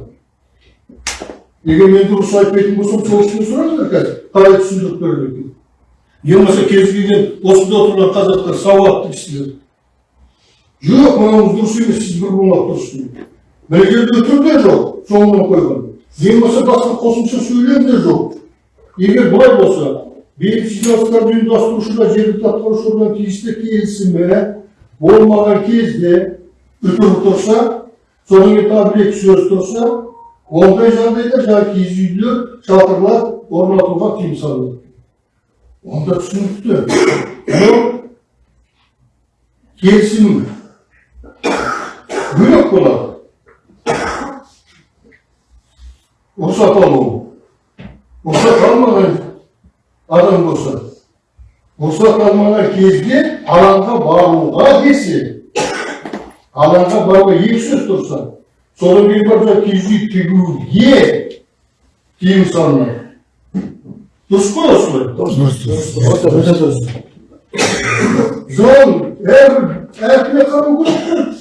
егер мен дұрыс айтпайтын болсам сол кісіден сұраңыздар қазір қалай түсіндіріп береді екен не болмаса кез келген осында отырған қазақтар сауатты кісілер жоқ мынауыңыз дұрыс емес сіз бір болмақ дұрыс дейді жерде өтір де жоқ соңынан қойған ең болмаса басқа қосымша сөйлем де жоқ егер бұлай болса бейбіт жиналыстарды ұйымдастырушыға жергілікті атқарушы орган тиісті келісімі болмаған кезде үтір тұрса содан кейін тағы бір екі сөз тұрса ондай жағдайда жаңағы киіз үйлер шатырлар орнатуға тыйым салынады онда түсінікті келісім бөлек болады рұқсат алу рұқсат алмаған адам болса рұқсат алмаған кезде алаңға баруға десе алаңға баруға екі сөз тұрса содан кейін жаңағы киіз үй тігуге тыйым салынады дұрыс қой осылай дұрыс әрбір әркімге қарау керек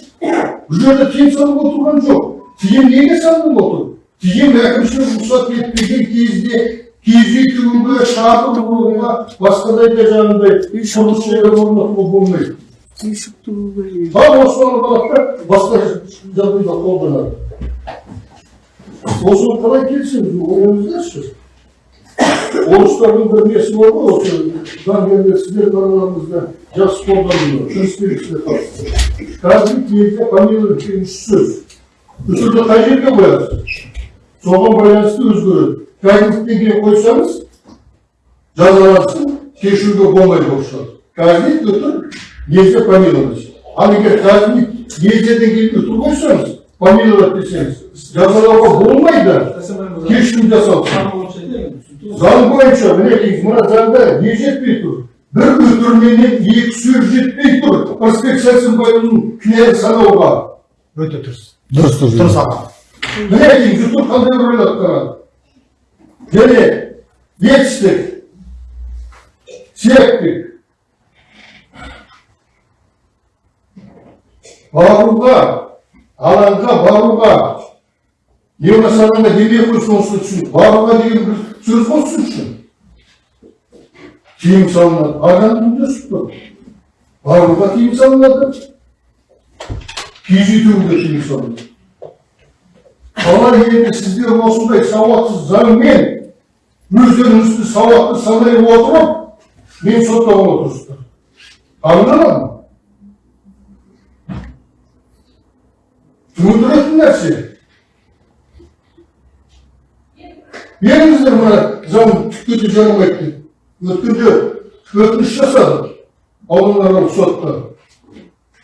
бұл жерде тыйым салып отырған жоқ тыйым неге салынып отыр тыйым әкімшілік рұқсат етпеген кезде киіз үй тігуге шатыр құруға басқадай да жаңағыдай құрылыс жерлер орнатуға болмайды ал осыны балақтар басқа жағдайда қолданады осыны қалай келісеміз ойлаңыздаршы орыстардың бір несі бар ғой осы заңгерлер сіздердің араларыңызда жақсы қолданылıyor кіріспеліксіне қатысты каждый елде фамилия деген үш сөз үтірді қай жерге қоясыз соған байланысты өзгереді каждый деген қойсаңыз жазалансын кешіруге болмайды болып шығады каждый үтір нельзя помиловать ал егер каждый нельзяден кейін үтір қойсаңыз помиловать десеңіз жазалауға болмайды кешірім жасау заң бойынша мінекей мына заңда не жетпей тұр? Бір өтірменен екі сөз жетпей тұр. Перспекциясын байлану кінәлі санауға өте дұрыс. Дұрыс дұрыс. дұрыс аға. Мінекей жұтып қандай рөл атқарады және етістік серіктік баруға алаңға баруға болмаса ана демей қойсын осыны түсін баруға деген бір сөз ғой үшін тыйым салынады адамның мүддесі тұр баруға тыйым салынады киіз үй тігуге тыйым салынады қалай енді сіздер осындай сауатсыз заңмен өздеріңізді сауатты санай отырып мен соттауға отырсыздар аңдамадым түсіндіретін нәрсе беріңіздер мына заң түкке де жарамайды деп өткенде өтініш жасадық ауданаралық сотқа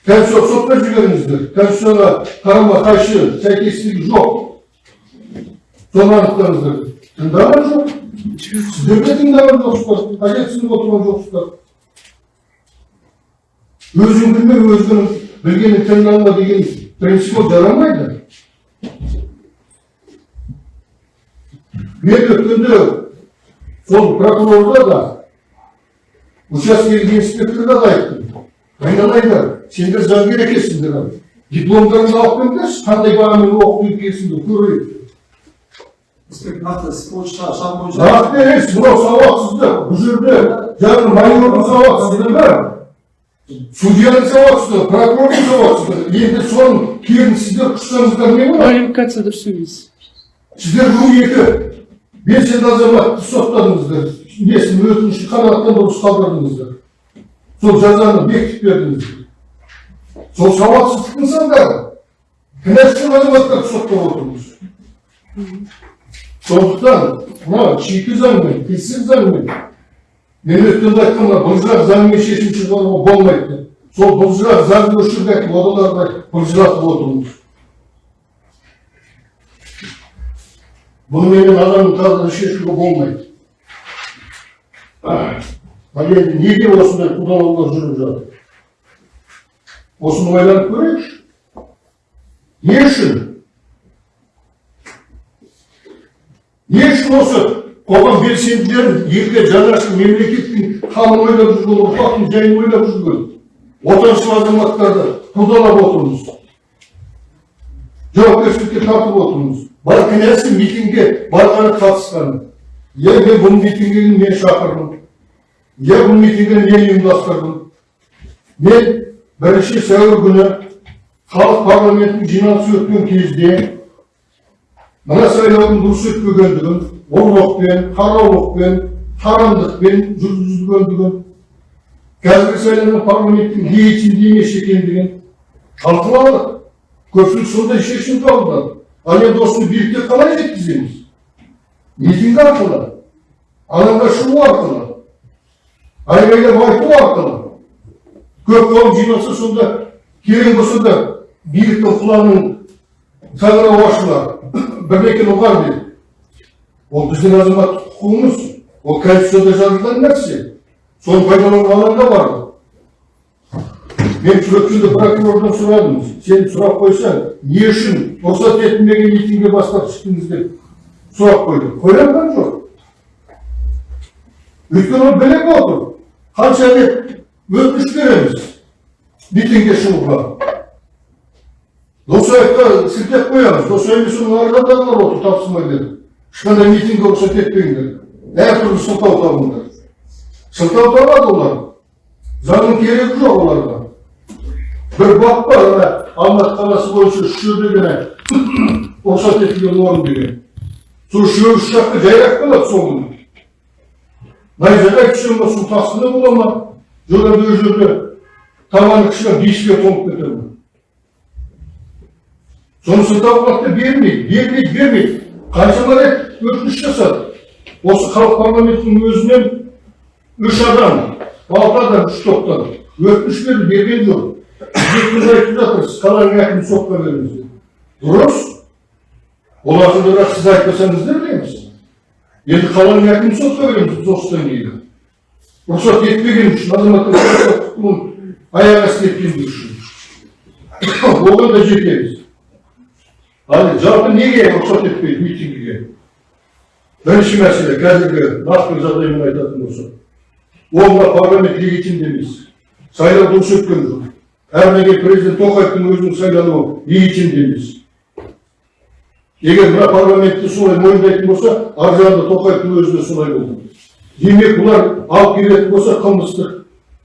конституция сотқа жіберіңіздер конституцияға қарама қайшы сәйкестігі жоқ соны анықтаңыздар тыңдаған жоқ сіздер де тыңдаған жоқсыздар қажет түсініп отырған жоқсыздар өзің білме өзгенің білгенін алма деген принцип ол жарамайды мен өткенде сол прокурорға да учаскелік инспекторға да айттым айналайындар сендер заңгер екенсіңдер дипломдарыңды алып келіңдерші қандай бағамен оқып екенсіңдер көрейік емес мынау сауатсыздық бұл жерде жаңағы майордың сауатсыздығы судьяның сауатсыздығы прокурордың сауатсыздығы енді соның керін сіздер құшсаңыздар не болады квалификация дұрыс емес сіздер бұл екі белсенді азаматты соттадыңыздар несін өтінішін қанағаттан дұрыс қалдырдыңыздар сол жазаны бекітіп бердіңіздер сол сауатсыздықтың нысандары кінәсіз азаматтарды соттап отырмыз сондықтан мына шикі заңмен тілсіз заңмен мен өткенде айтқан мына былжырақ заңмен шешім шығаруға болмайды деп сол былжырақ заңды өшіріп әкеліп одан ары қарай былжыратып отырмыз бұныменен адамның тағдырын шешуге болмайды ал енді неге осындай қудалаулар жүріп жатыр осыны ойланып көрейікші не үшін не үшін осы қоғам белсенділерін елге жанашыр мемлекеттің халын ойлап жүрген ұрпақтың жайын ойлап жүрген отаншыл азаматтарды қудалап отырмыз жауапкершілікке тартып отырмыз бар кінәсі митингге барғаны қатысқаны иә мен бұл митингіге мен шақырдым? Иә бұл митингіні мен ұйымдастырдым? Мен бірінші сәуір күні халық парламентінің жиналысы өткен кезде мына сайлаудың дұрыс өтпегендігін ұрлықпен қараулықпен тарамдықпен жүргізілгендігін қазіргі сайланған парламенттің легитимді емес екендігін талқыладық көпшілік сондай шешім қабылдады. Ал енді осыны билікке қалай жеткіземіз митинг арқылы алаңға шығу арқылы айғайлап айту арқылы көп қауым жиналса сонда керек болса да биліктің құлағының саңырауы ашылар бірдеңені ұғар деп ол біздің азаматтық құқығымыз ол конституцияда жазылған нәрсе соны пайдалануға алаңда бар мен сүрекшілді прокурордан сұрадым сен сұрақ қойсаң не үшін рұқсат етілмеген митингге бастап шықтыңыз деп сұрақ қоя алған жоқ. Өйткені ол біліп отыр қанша рет өтініш береміз митингге шығуға. Досаевқа сілтеп қоямыз. Досаев соның арқадағылар отыр тапсырмай берді ешқандай митингге рұқсат етпеңдер әртүрлі сылтау табыңдар. Сылтау табады олар. Заңның керегі жоқ оларға бір бап бар ана алматы қаласы бойынша үш жерде ғана рұқсат етілген орын деген сол үшеуі үш жаққа жайрап қалады сол күні найзағай түсе ма су тасқыны бола ма жоқ енді ол жерде табаны кішкене бесікке тоңып кетеді ма соны сылтаулықты бермейді бермейді бермейді қаншама рет өтініш жасады осы халық парламентінің өзінен үш адам алты адам үш топтан өтініш берді берген жоқ айтып жатырсыз қаланың әкімін сотқа беріңіз деп дұрыс олардың бірақ сіз айтпасаңыз да білеміз енді қаланың әкімін сотқа береміз біз осыдан кейін рұқсат етпеген үшін азаматтың құқығын аяқ асты еткендігі үшін оған да жетеміз ал жалпы неге рұқсат етпейді митингіге бірінші мәселе қазіргі нақты жағдаймен айтатын болсақ ол парламент легитимді емес сайлау дұрыс өткен жоқ кейін президент тоқаевтың өзінің сайлануы легитимді емес егер мына парламентті солай мойындайтын болса ар жағында тоқаевтың өзі де солай болды демек бұлар алып келетін болса қылмыстық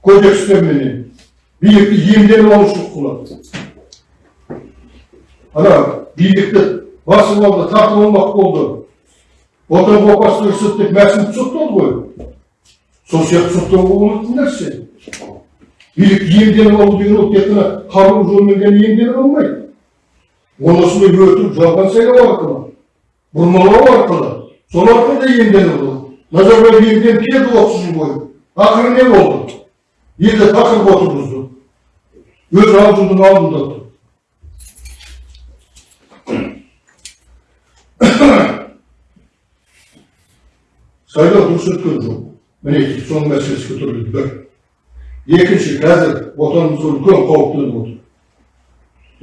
кодекстерменен билікті иемденіп алушылық қылады ана билікті басып алды тартып алмақ болды отан опасыз ұрсып деп мәсімді соттады ғой сол сияқты соттауға болатын нәрсе билік иемденіп алу деген ол тек қана қару жолмен ғана иемденіп алмайды. Оны осылай өтіп жалған сайлау арқылы бұрмалау арқылы сол арқылы да иемденіп алу назарбаев иемденіп келді отыз жыл бойы. Ақыры не болды? Елді тақырып отырғызды. Өз аузының алдында тұр. Сайлау дұрыс өткен жоқ. Мінекей соның мәселесі көтерілді. бір екінші қазір отанымызға үлкен қауіп төніп отыр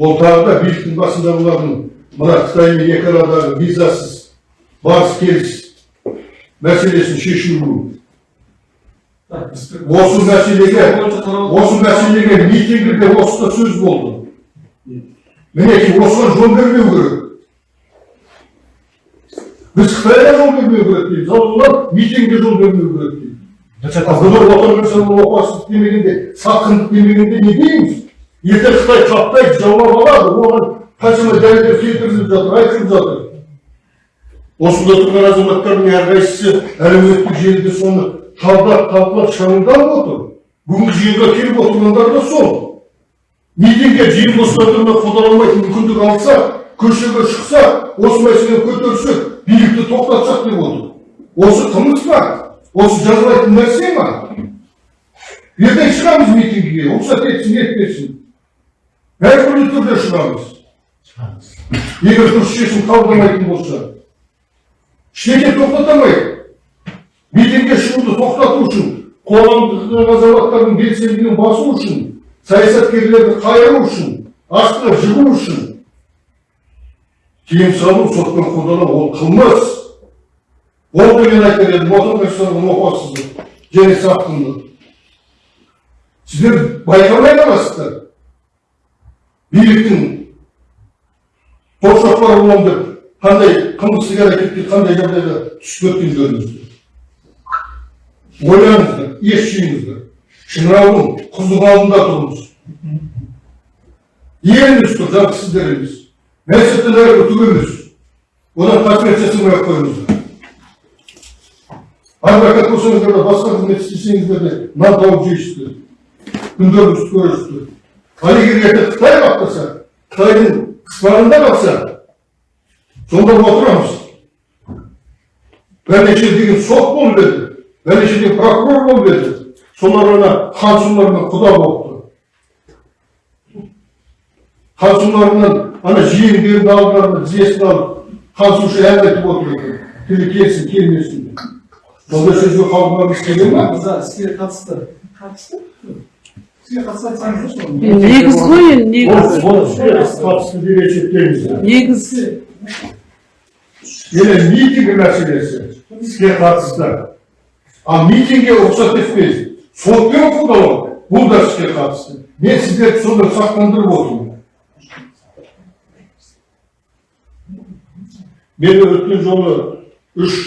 ол тағы да биліктің басындағылардың мына қытаймен екі арадағы визасыз барыс келіс мәселесін шешілуі осы мәселеге осы мәселеге митингіде осы да сөз болды мінекей осыған жол бермеу керек біз қытайға жол бермеу керек дейміз ал олар жол бермеу керек дейді бұлар отан жасауға опасыздық демегенде сатқындық демегенде не дейміз ертең қытай қаптайды жаулап алады оған қаншама дәлелдер келтіріліп жатыр айтылып жатыр осында тұрған азаматтардың әрқайсысы әлеуметтік желіде соны талдап талқылап шағымданып отыр бүгінгі жиынға келіп отырғандар да сол митингге жиын бостандығына қолданылмайтын мүмкіндік алса көшеге шықсақ осы мәселені көтерсек билікті тоқтатсақ деп отыр осы қылмыс па осы жазылайтын нәрсе ма ертең шығамыз митингіге рұқсат етсін етпесін әртүрлі түрде шығамыз егер дұрыс шешім қабылдамайтын болса ештеңе тоқтата алмайды митингке шығуды тоқтату үшін қоғамдық азаматтардың белсенділігін басу үшін саясаткерлерді қайыру үшін астына жығу үшін тыйым салу сотпен қолдану ол қылмыс ол деген айтар едім отан соғысының опасыздық және сатқындық сіздер байқамай қаласыздар биліктің торшақпар боламын деп қандай қылмыстық әрекетке қандай жағдайға түсіп кеткендеріңізді ойланыңыздар ес жиыңыздар шыңыраудың құздың алдында тұрмыз Еліміз тұр, жалғыз сіздер емес. Түк емес. Одан қызмет жасамай ақ қойыңыздар. Адвокат болсаңыздар да басқа қызмет істесеңіздер де нан тауып жейсіздер. Күндеріңізді көресіздер. ал егер ертең қытай бақтаса қытайдың қыспағында қалса сонда отырамыз бірнеше деген сот болып еді бірнеше деген прокурор болып еді солар ана хансұларынан құда болыпты хансұларынан ана жиендерін алдыларына тізесін алып хансұлшы ән айтып отыр екен тілі келсін келмесін деп сондай сөзге қалғымағымыз келе ма мырза іске қатысты қатысты іске қатысты айтсаңыздаршы негіз ғой енді негіз ол қатысты деп есептейміз негіз Енді митинг мәселесі іске қатысты. Ал митингке рұқсат етпейді. Сотпен қолдау бұл да іске қатысты. Мен сіздерді сонда сақтандырып отырмын. Мен өткен жолы үш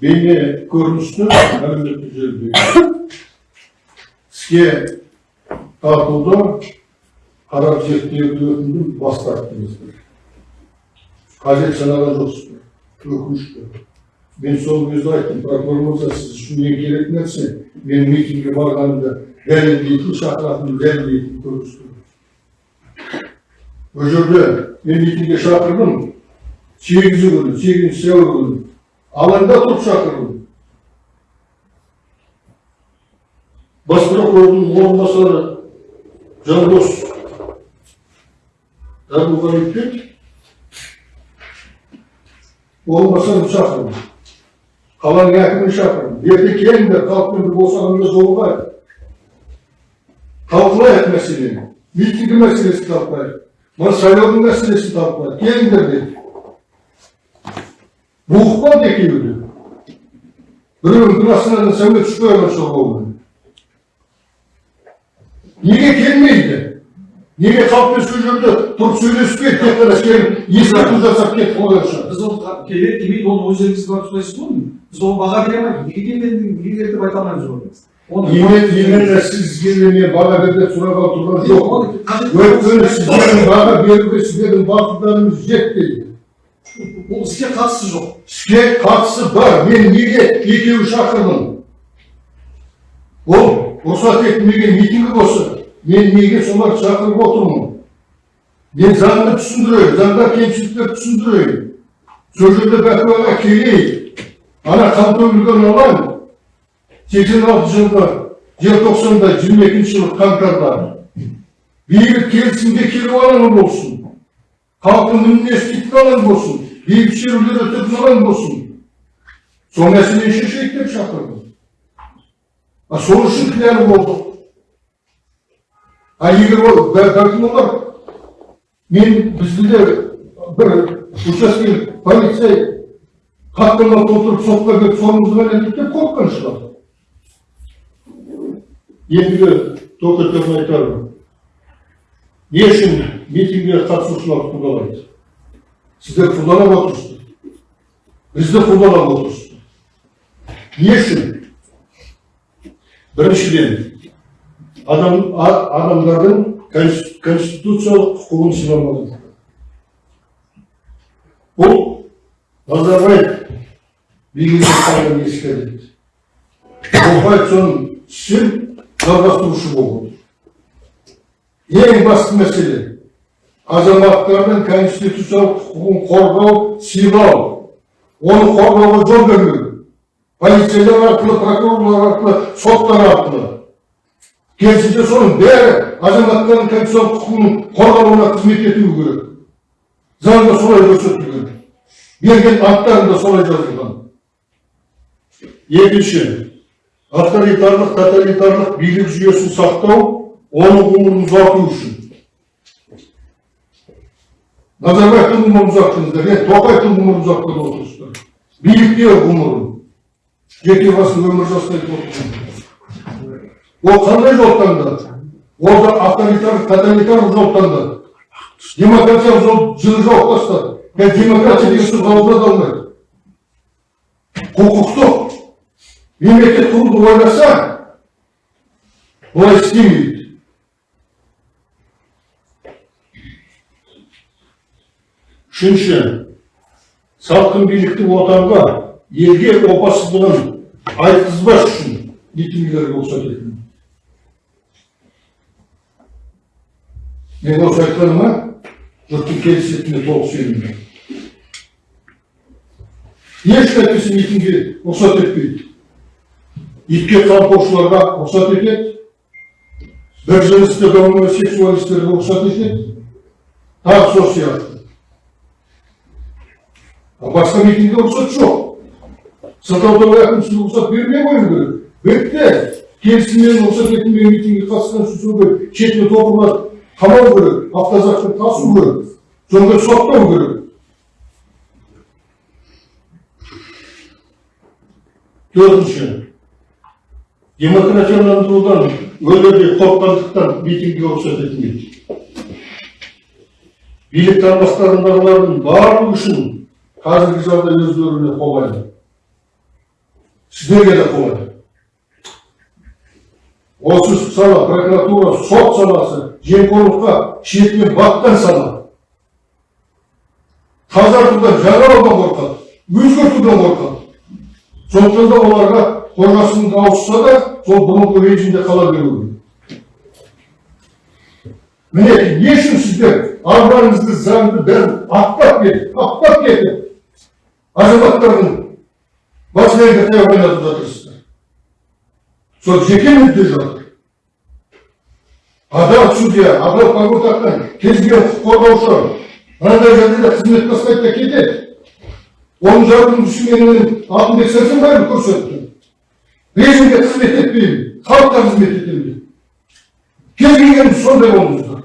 бейне көріністі әлеуметтік желіде іске тартуды қарап зерттеуді өтіндім бас тарттыңыздар қажет санаған жоқсыздар өкінішті мен сол кезде айттым прокурор сіз үшін ең керек нәрсе мен митингке барғанымда дәлелдейтін шақыратын дәлелдейтін көрініс ол жерде мен митингке шақырдым сегізі күні сегізінші сәуір күні алаңда тұрып шақырдым бас прокурордың орынбасары жандос әбуғалиевпен орынбасарын шақырдым қаланың әкімін шақырдым ертең келіңдер халықпен бір босағанда жолығайық талқылайық мәселені митинг мәселесін талқылайық мына сайлаудың мәселесін талқылайық келіңдер деді буықпады екеуі де біреуінің классынан сәуле түспей қалған болды неге келмейді неге халықпен сол жерде тұрып сөйлеспейді тек қана келіп ескерту жасап кетіп қойған біз ол келеді келмейді оны өздеріңіз барып сұрайсыз ғой біз оған баға бере алмаймыз неге келмеді неге деп айта алмаймыз оны именно сізге мен баға бер деп тұрған жоқ оны өйткені сіздердің баға беруге сіздердің батылдарыңыз жетпейді ол іске қатысы жоқ іске қатысы бар мен неге екеуі шақырдым ол рұқсат етілмеген митинг болса мен неге соларды шақырып отырмын мен заңды түсіндірейін заңда кемшіліктерді түсіндірейін сол жерде бәкуаға келейік ана қантөгілген алаң сексен алты жылғы желтоқсанда жиырма екінші жылы қаңтарда бейбіт келісімге келу алаңы болсын халықтың үнін еститін алаң болсын бейбіт шерулер өтетін алаң болсын сол мәселені шешейік деп шақырдым а сол үшін кінәлі болдық а егер ол бә- бәлкім олар мен бізді де бір учаскелік полицей хаттама толтырып сотқа беріп сонымызды бәлендік деп қорыққан шығар ендігі айтармын не үшін митингіге қатысушылар қудалайды сіздер қудалап отырсыздар бізді қудалап отырсыздар не үшін біріншіден адам адамдардың конс- конституциялық құқығын сыйламады бұл назарбаев билігін қалған ескереді тоқаев соның ісін жалғастырушы отыр ең басты мәселе азаматтардың конституциялық құқығын қорғау сыйлау оны қорғауға жол бермеу полицейлер арқылы прокурорлар арқылы соттар арқылы керісінше соның бәрі азаматтардың конституциялық құқығының қорғалуына қызмет етуі керек заңда солай көрсетілген берген анттарында солай жазылған екінші авторитарлық тоталитарлық билік жүйесін сақтау оның ғұмырын ұзарту үшін назарбаевтың ғұмырын ұзарттыңыздар енді тоқаевтың ғұмырын ұзартқан отырсыздар билікте ғұмырын жеке басын өмір отырсың ол қандай жол таңдады ол да авторитарлық тоталитарлық жол таңдады демократиялық жол жылы жауып тастады мен демократия деген сөз ауызына да алмайды құқықтық мемлекет құруды ойласа олай істемейді үшінші салқын биліктің отанға елге опасыздығын айтқызбас үшін митингілерге рұқсат етілді мен осы айтқаныма жұрттың келісетініне толық ешкім әйтпесе митингге рұқсат етпейді. Итке қамқоршыларға рұқсат етеді. Бір жынысты гомосексуалистерге рұқсат етеді. Тағы сол сияқты. А басқа митингге рұқсат жоқ сылтаудың әкімшілігі рұқсат бермей қою керек бітті келісіммен рұқсат етілмеген митингге қатысқан үшін сол керек шетіне қамау керек автозакпен тасу керек сонда соттау керек төртінші демократияландырудан өлердей қорыққандықтан митингге рұқсат етілмейді билік тармақтарындағылардың барлығы үшін қазіргі жағдай өздеріне қолайлы сіздерге де қолайлы осы сала прокуратура сот саласы жемқорлыққа шетінен батқан сала. Тазартудан жаңалаудан қорқады өзгертуден қорқады сондықтан да оларға қорғасын ауысса да сол бұрынғы режимде қала беру керек міне не үшін сіздер арманыңызды заңды бәрін аттап кетіп аттап кетіп азаматтардың басына таяқ ойнатып жатырсыздар сол жеке мүдде жатыр адал судья адал погон таққан кез келген құқық қорғаушы мынандай жағдайда қызмет бастайды да кетеді. Оның жardımcısı менің алтынбек сәрсенбаев көрсетті. Режимге қызмет етпеймін халыққа қызмет етемін кез келген сондай болыңыздар.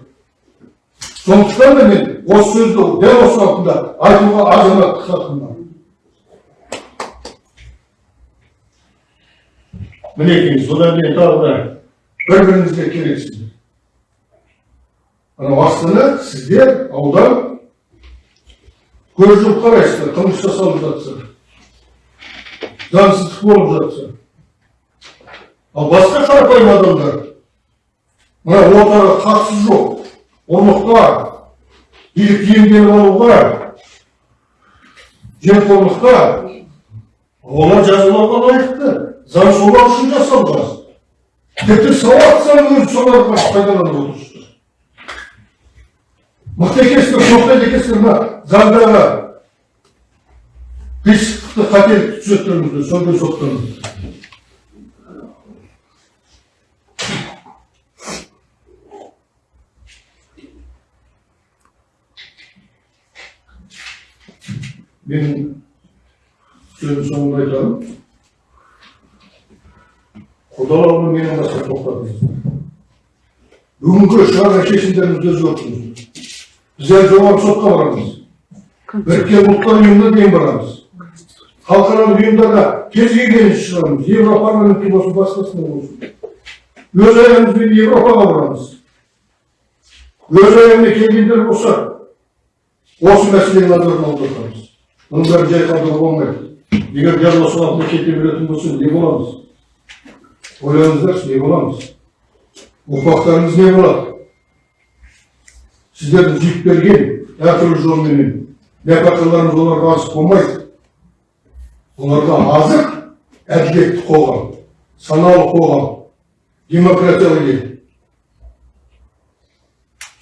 Сондықтан да мен осы сөзді дәл осы уақытта айтуға азаматтық хақым бар. Мінекей содан кейін тағы да бір біріңізге керексіздер анау астана сіздер аудан көз жұмып қарайсыздар қылмыс жасалып жатса заңсыздық болып жатса ал басқа қарапайым адамдар мына ортаға қатысы жоқ ұрлыққа билік иемденіп алуға жемқорлыққа олар жазалауға лайықты заң солар үшін жасалған тіпті сауат заң өзі соларға пайдаланып отырсыздар. Мықты екенсіздер тоқтайды екенсіздер мына заңдағы қисықтықты қателікті түзеттіріңіздер сондай соттаңыздар мен сөздің соңында айтамын. Құдалауды менен басқа тоқтатыңыздар бүгінгі шығарған өзгертіңіздер біз әлі жоғарғы сотқа барамыз. Біріккен ұлттар ұйымына дейін барамыз. Халықаралық ұйымдарға кез келген шығарамыз. Европарламентке болсын басқасына болсын. Өз аяғымызбен европаға барамыз. Өз аяғына келгендер болса осы мәселені назарына аударамыз мұның бәрін жай қалдыруға болмайды. Егер дәл осы уақытта кете беретін болса не боламыз? Ойлаңыздаршы не боламыз ұрпақтарымыз не болады сіздердің жүйіп берген әртүрлі жолменен нәпақаларымыз оларға азық болмайды оларға азық әділетті қоғам саналы қоғам демократиялы ел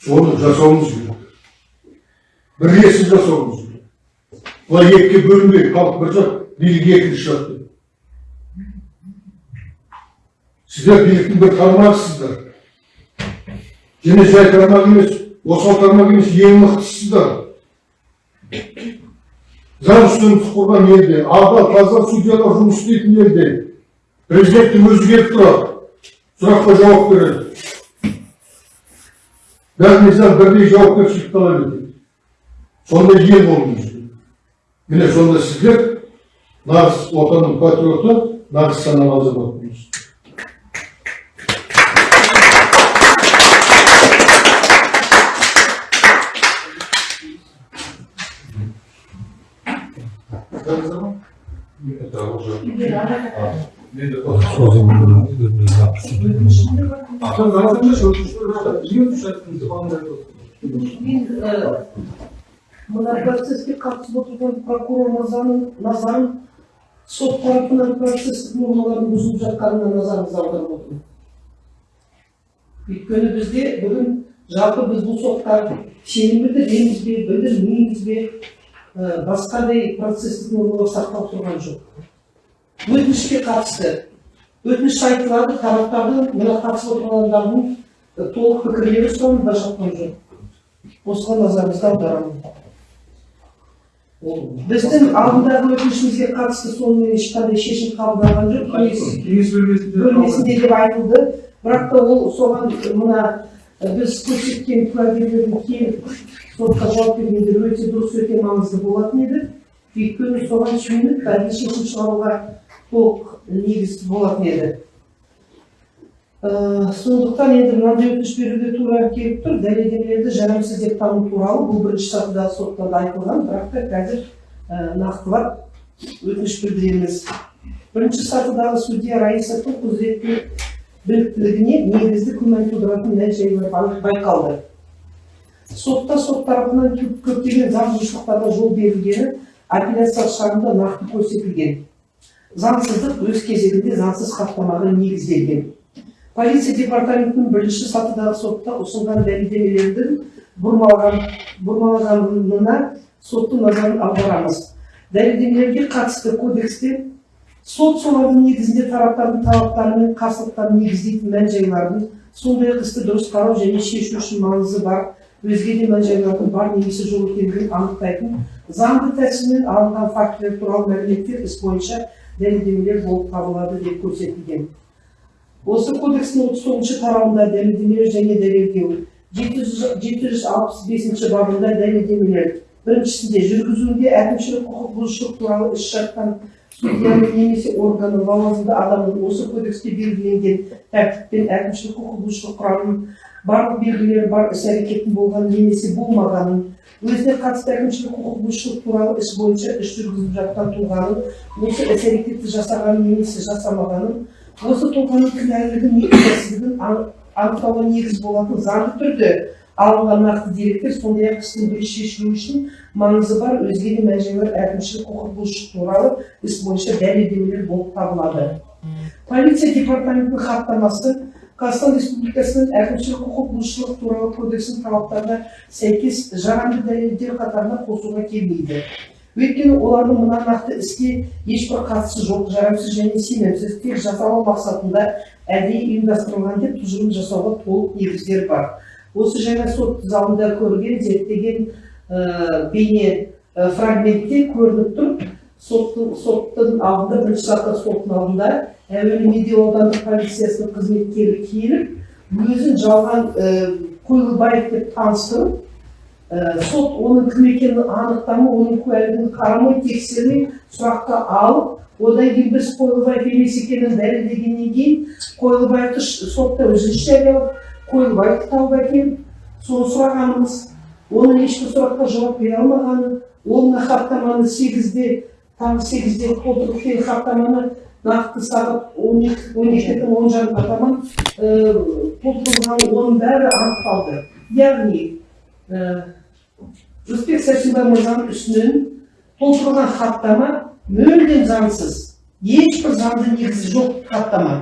соны жасауымыз керек бірлесіп жасауымыз керек былай екіге бөлінбей халық бір жақ билік екінші жақ деп сіздер биліктің бір тармағысыздар және жай тармақ емес осал тармақ емес ең мықтысыздар заң үстемдік құрған елде адал таза судьялар жұмыс істейтін елде президенттің өзі келіп тұрады сұраққа жауап береді бәріне заң бірдей жауапкершілік талап етеді сондай ел болуымыз міне сонда сіздер нағыз отанның патриоты нағыз саналы азаматпыз Уже. мына процесске қатысып отырған прокурор мырзаның назарын сот тарапынан процесстік нормалардың бұзылып жатқанына назарыңызды аударып отырмын өйткені бізде бүгін жалпы біз бұл сотқа сенім білдіреміз бе білдірмейміз бе басқадай процесстік нормалар сақталып тұрған жоқ. Өтінішке қатысты өтініш айтылады тараптардың мына қатысып отырғандардың толық пікірлері сұранып жатқан жоқ. Осыған назарыңызды аударамын. Біздің алдындағы өтінішімізге қатысты сонымен ешқандай шешім қабылданған жоқ кеңес бөлмесінде деп айтылды. Бірақ та ол соған мына біз көрсеткен куәгерлердің келіп сотқа жауап бергендері өте дұрыс өте маңызды болатын еді өйткені соған сүйеніп әлгі шешім шығаруға толық негіз болатын еді Ә, сондықтан енді мынандай өтініш беруге тура келіп тұр дәлелдемелерді жарамсыз деп тану туралы бұл бірінші сатыдағы сотта да айтылған бірақ та қазір ә, нақтылап өтініш білдіреміз бірінші сатыдағы судья раисовтың құзыретті біліктілігіне негізді күмән тудыратын мән жайлар бай- байқалды. Сотта сот тарапынан көп- көптеген заң бұзушылықтарға жол берілгені апелляциялық шағымда нақты көрсетілген. Заңсыздық өз кезегінде заңсыз хаттамаға негізделген. Полиция департаментінің бірінші сатыдағы сотта ұсынған дәлелдемелердің бұрмалған бұрмаланғанына соттың назарын аударамыз. Дәлелдемелерге қатысты кодексте сот солардың негізінде тараптардың талаптары мен қарсылықтарын негіздейтін мән жайлардың сондай ақ істі дұрыс қарау және шешу үшін маңызы бар өзге де мән жайлардың бар немесе жоқ екендігін анықтайтын заңды тәсілмен алынған фактілер туралы мәліметтер іс бойынша дәлелдемелер болып табылады деп көрсетілген. Осы кодекстің отыз тоғызыншы тарауында дәлелдемелер және дәлелдеу жеті жүз алпыс бесінші бабында дәлелдемелер біріншісінде жүргізуінде әкімшілік құқық бұзушылық туралы іс шарттан судьяның немесе органның лауазымды адамның осы кодексте белгіленген тәртіппен әкімшілік құқық бұзушылық құрамының барлық белгілері бар іс әрекеттің болғанын немесе болмағанын өзіне қатысты әкімшілік құқық бұзушылық туралы іс бойынша іс жүргізіп жатқан тұлғаның осы іс әрекетті жасағанын немесе жасамағанын осы тұлғаның кінәлілігін не кінәсіздігін ан- анықтауға негіз болатын заңды түрде алынған нақты деректер сондай ақ істің дұрыс шешілуі үшін маңызы бар өзге де мән жайлар әкімшілік құқық бұзушылық туралы іс бойынша дәлелдемелер болып табылады. Полиция департаментінің хаттамасы қазақстан республикасының әкімшілік құқық бұзушылық туралы кодексінің талаптарына сәйкес жарамды дәлелдер қатарына қосуға келмейді. Өйткені олардың мына нақты іске ешбір қатысы жоқ жарамсыз және сенімсіз тек жасалу мақсатында әдейі ұйымдастырылған деп тұжырым жасауға толық негіздер бар. Осы жаңа сот залында көрген зерттеген ә, бейне ә, фрагментте көрініп тұр соттың соттың алдында бірінші сатыда соттың алдында әуелі медеу аудандық полициясының қызметкері келіп өзін жалған ә, қойлыбаев деп таныстырып Ә, сот оның кім екенін анықтамай оның куәлігін қарамай тексермей сұраққа алып одан кейін біз қойлыбаев емес екенін дәлелдегеннен кейін қойлыбаевты сотта үзіліс жариялап қойлыбаевты тауып әкеліп соны сұрағанымыз оның ешбір сұраққа жауап бере алмағаны ол мына хаттаманы сегізде таңғы сегізде толтырып келген хаттаманы нақты сағат он екі он екінің он жарымға таман ә, толтырылған оның бәрі анықталды. Яғни ә, жүсіпбек сәрсенбай мырзаның үстінен толтырылған хаттама мүлдем заңсыз. Ешбір заңды негізі жоқ хаттама.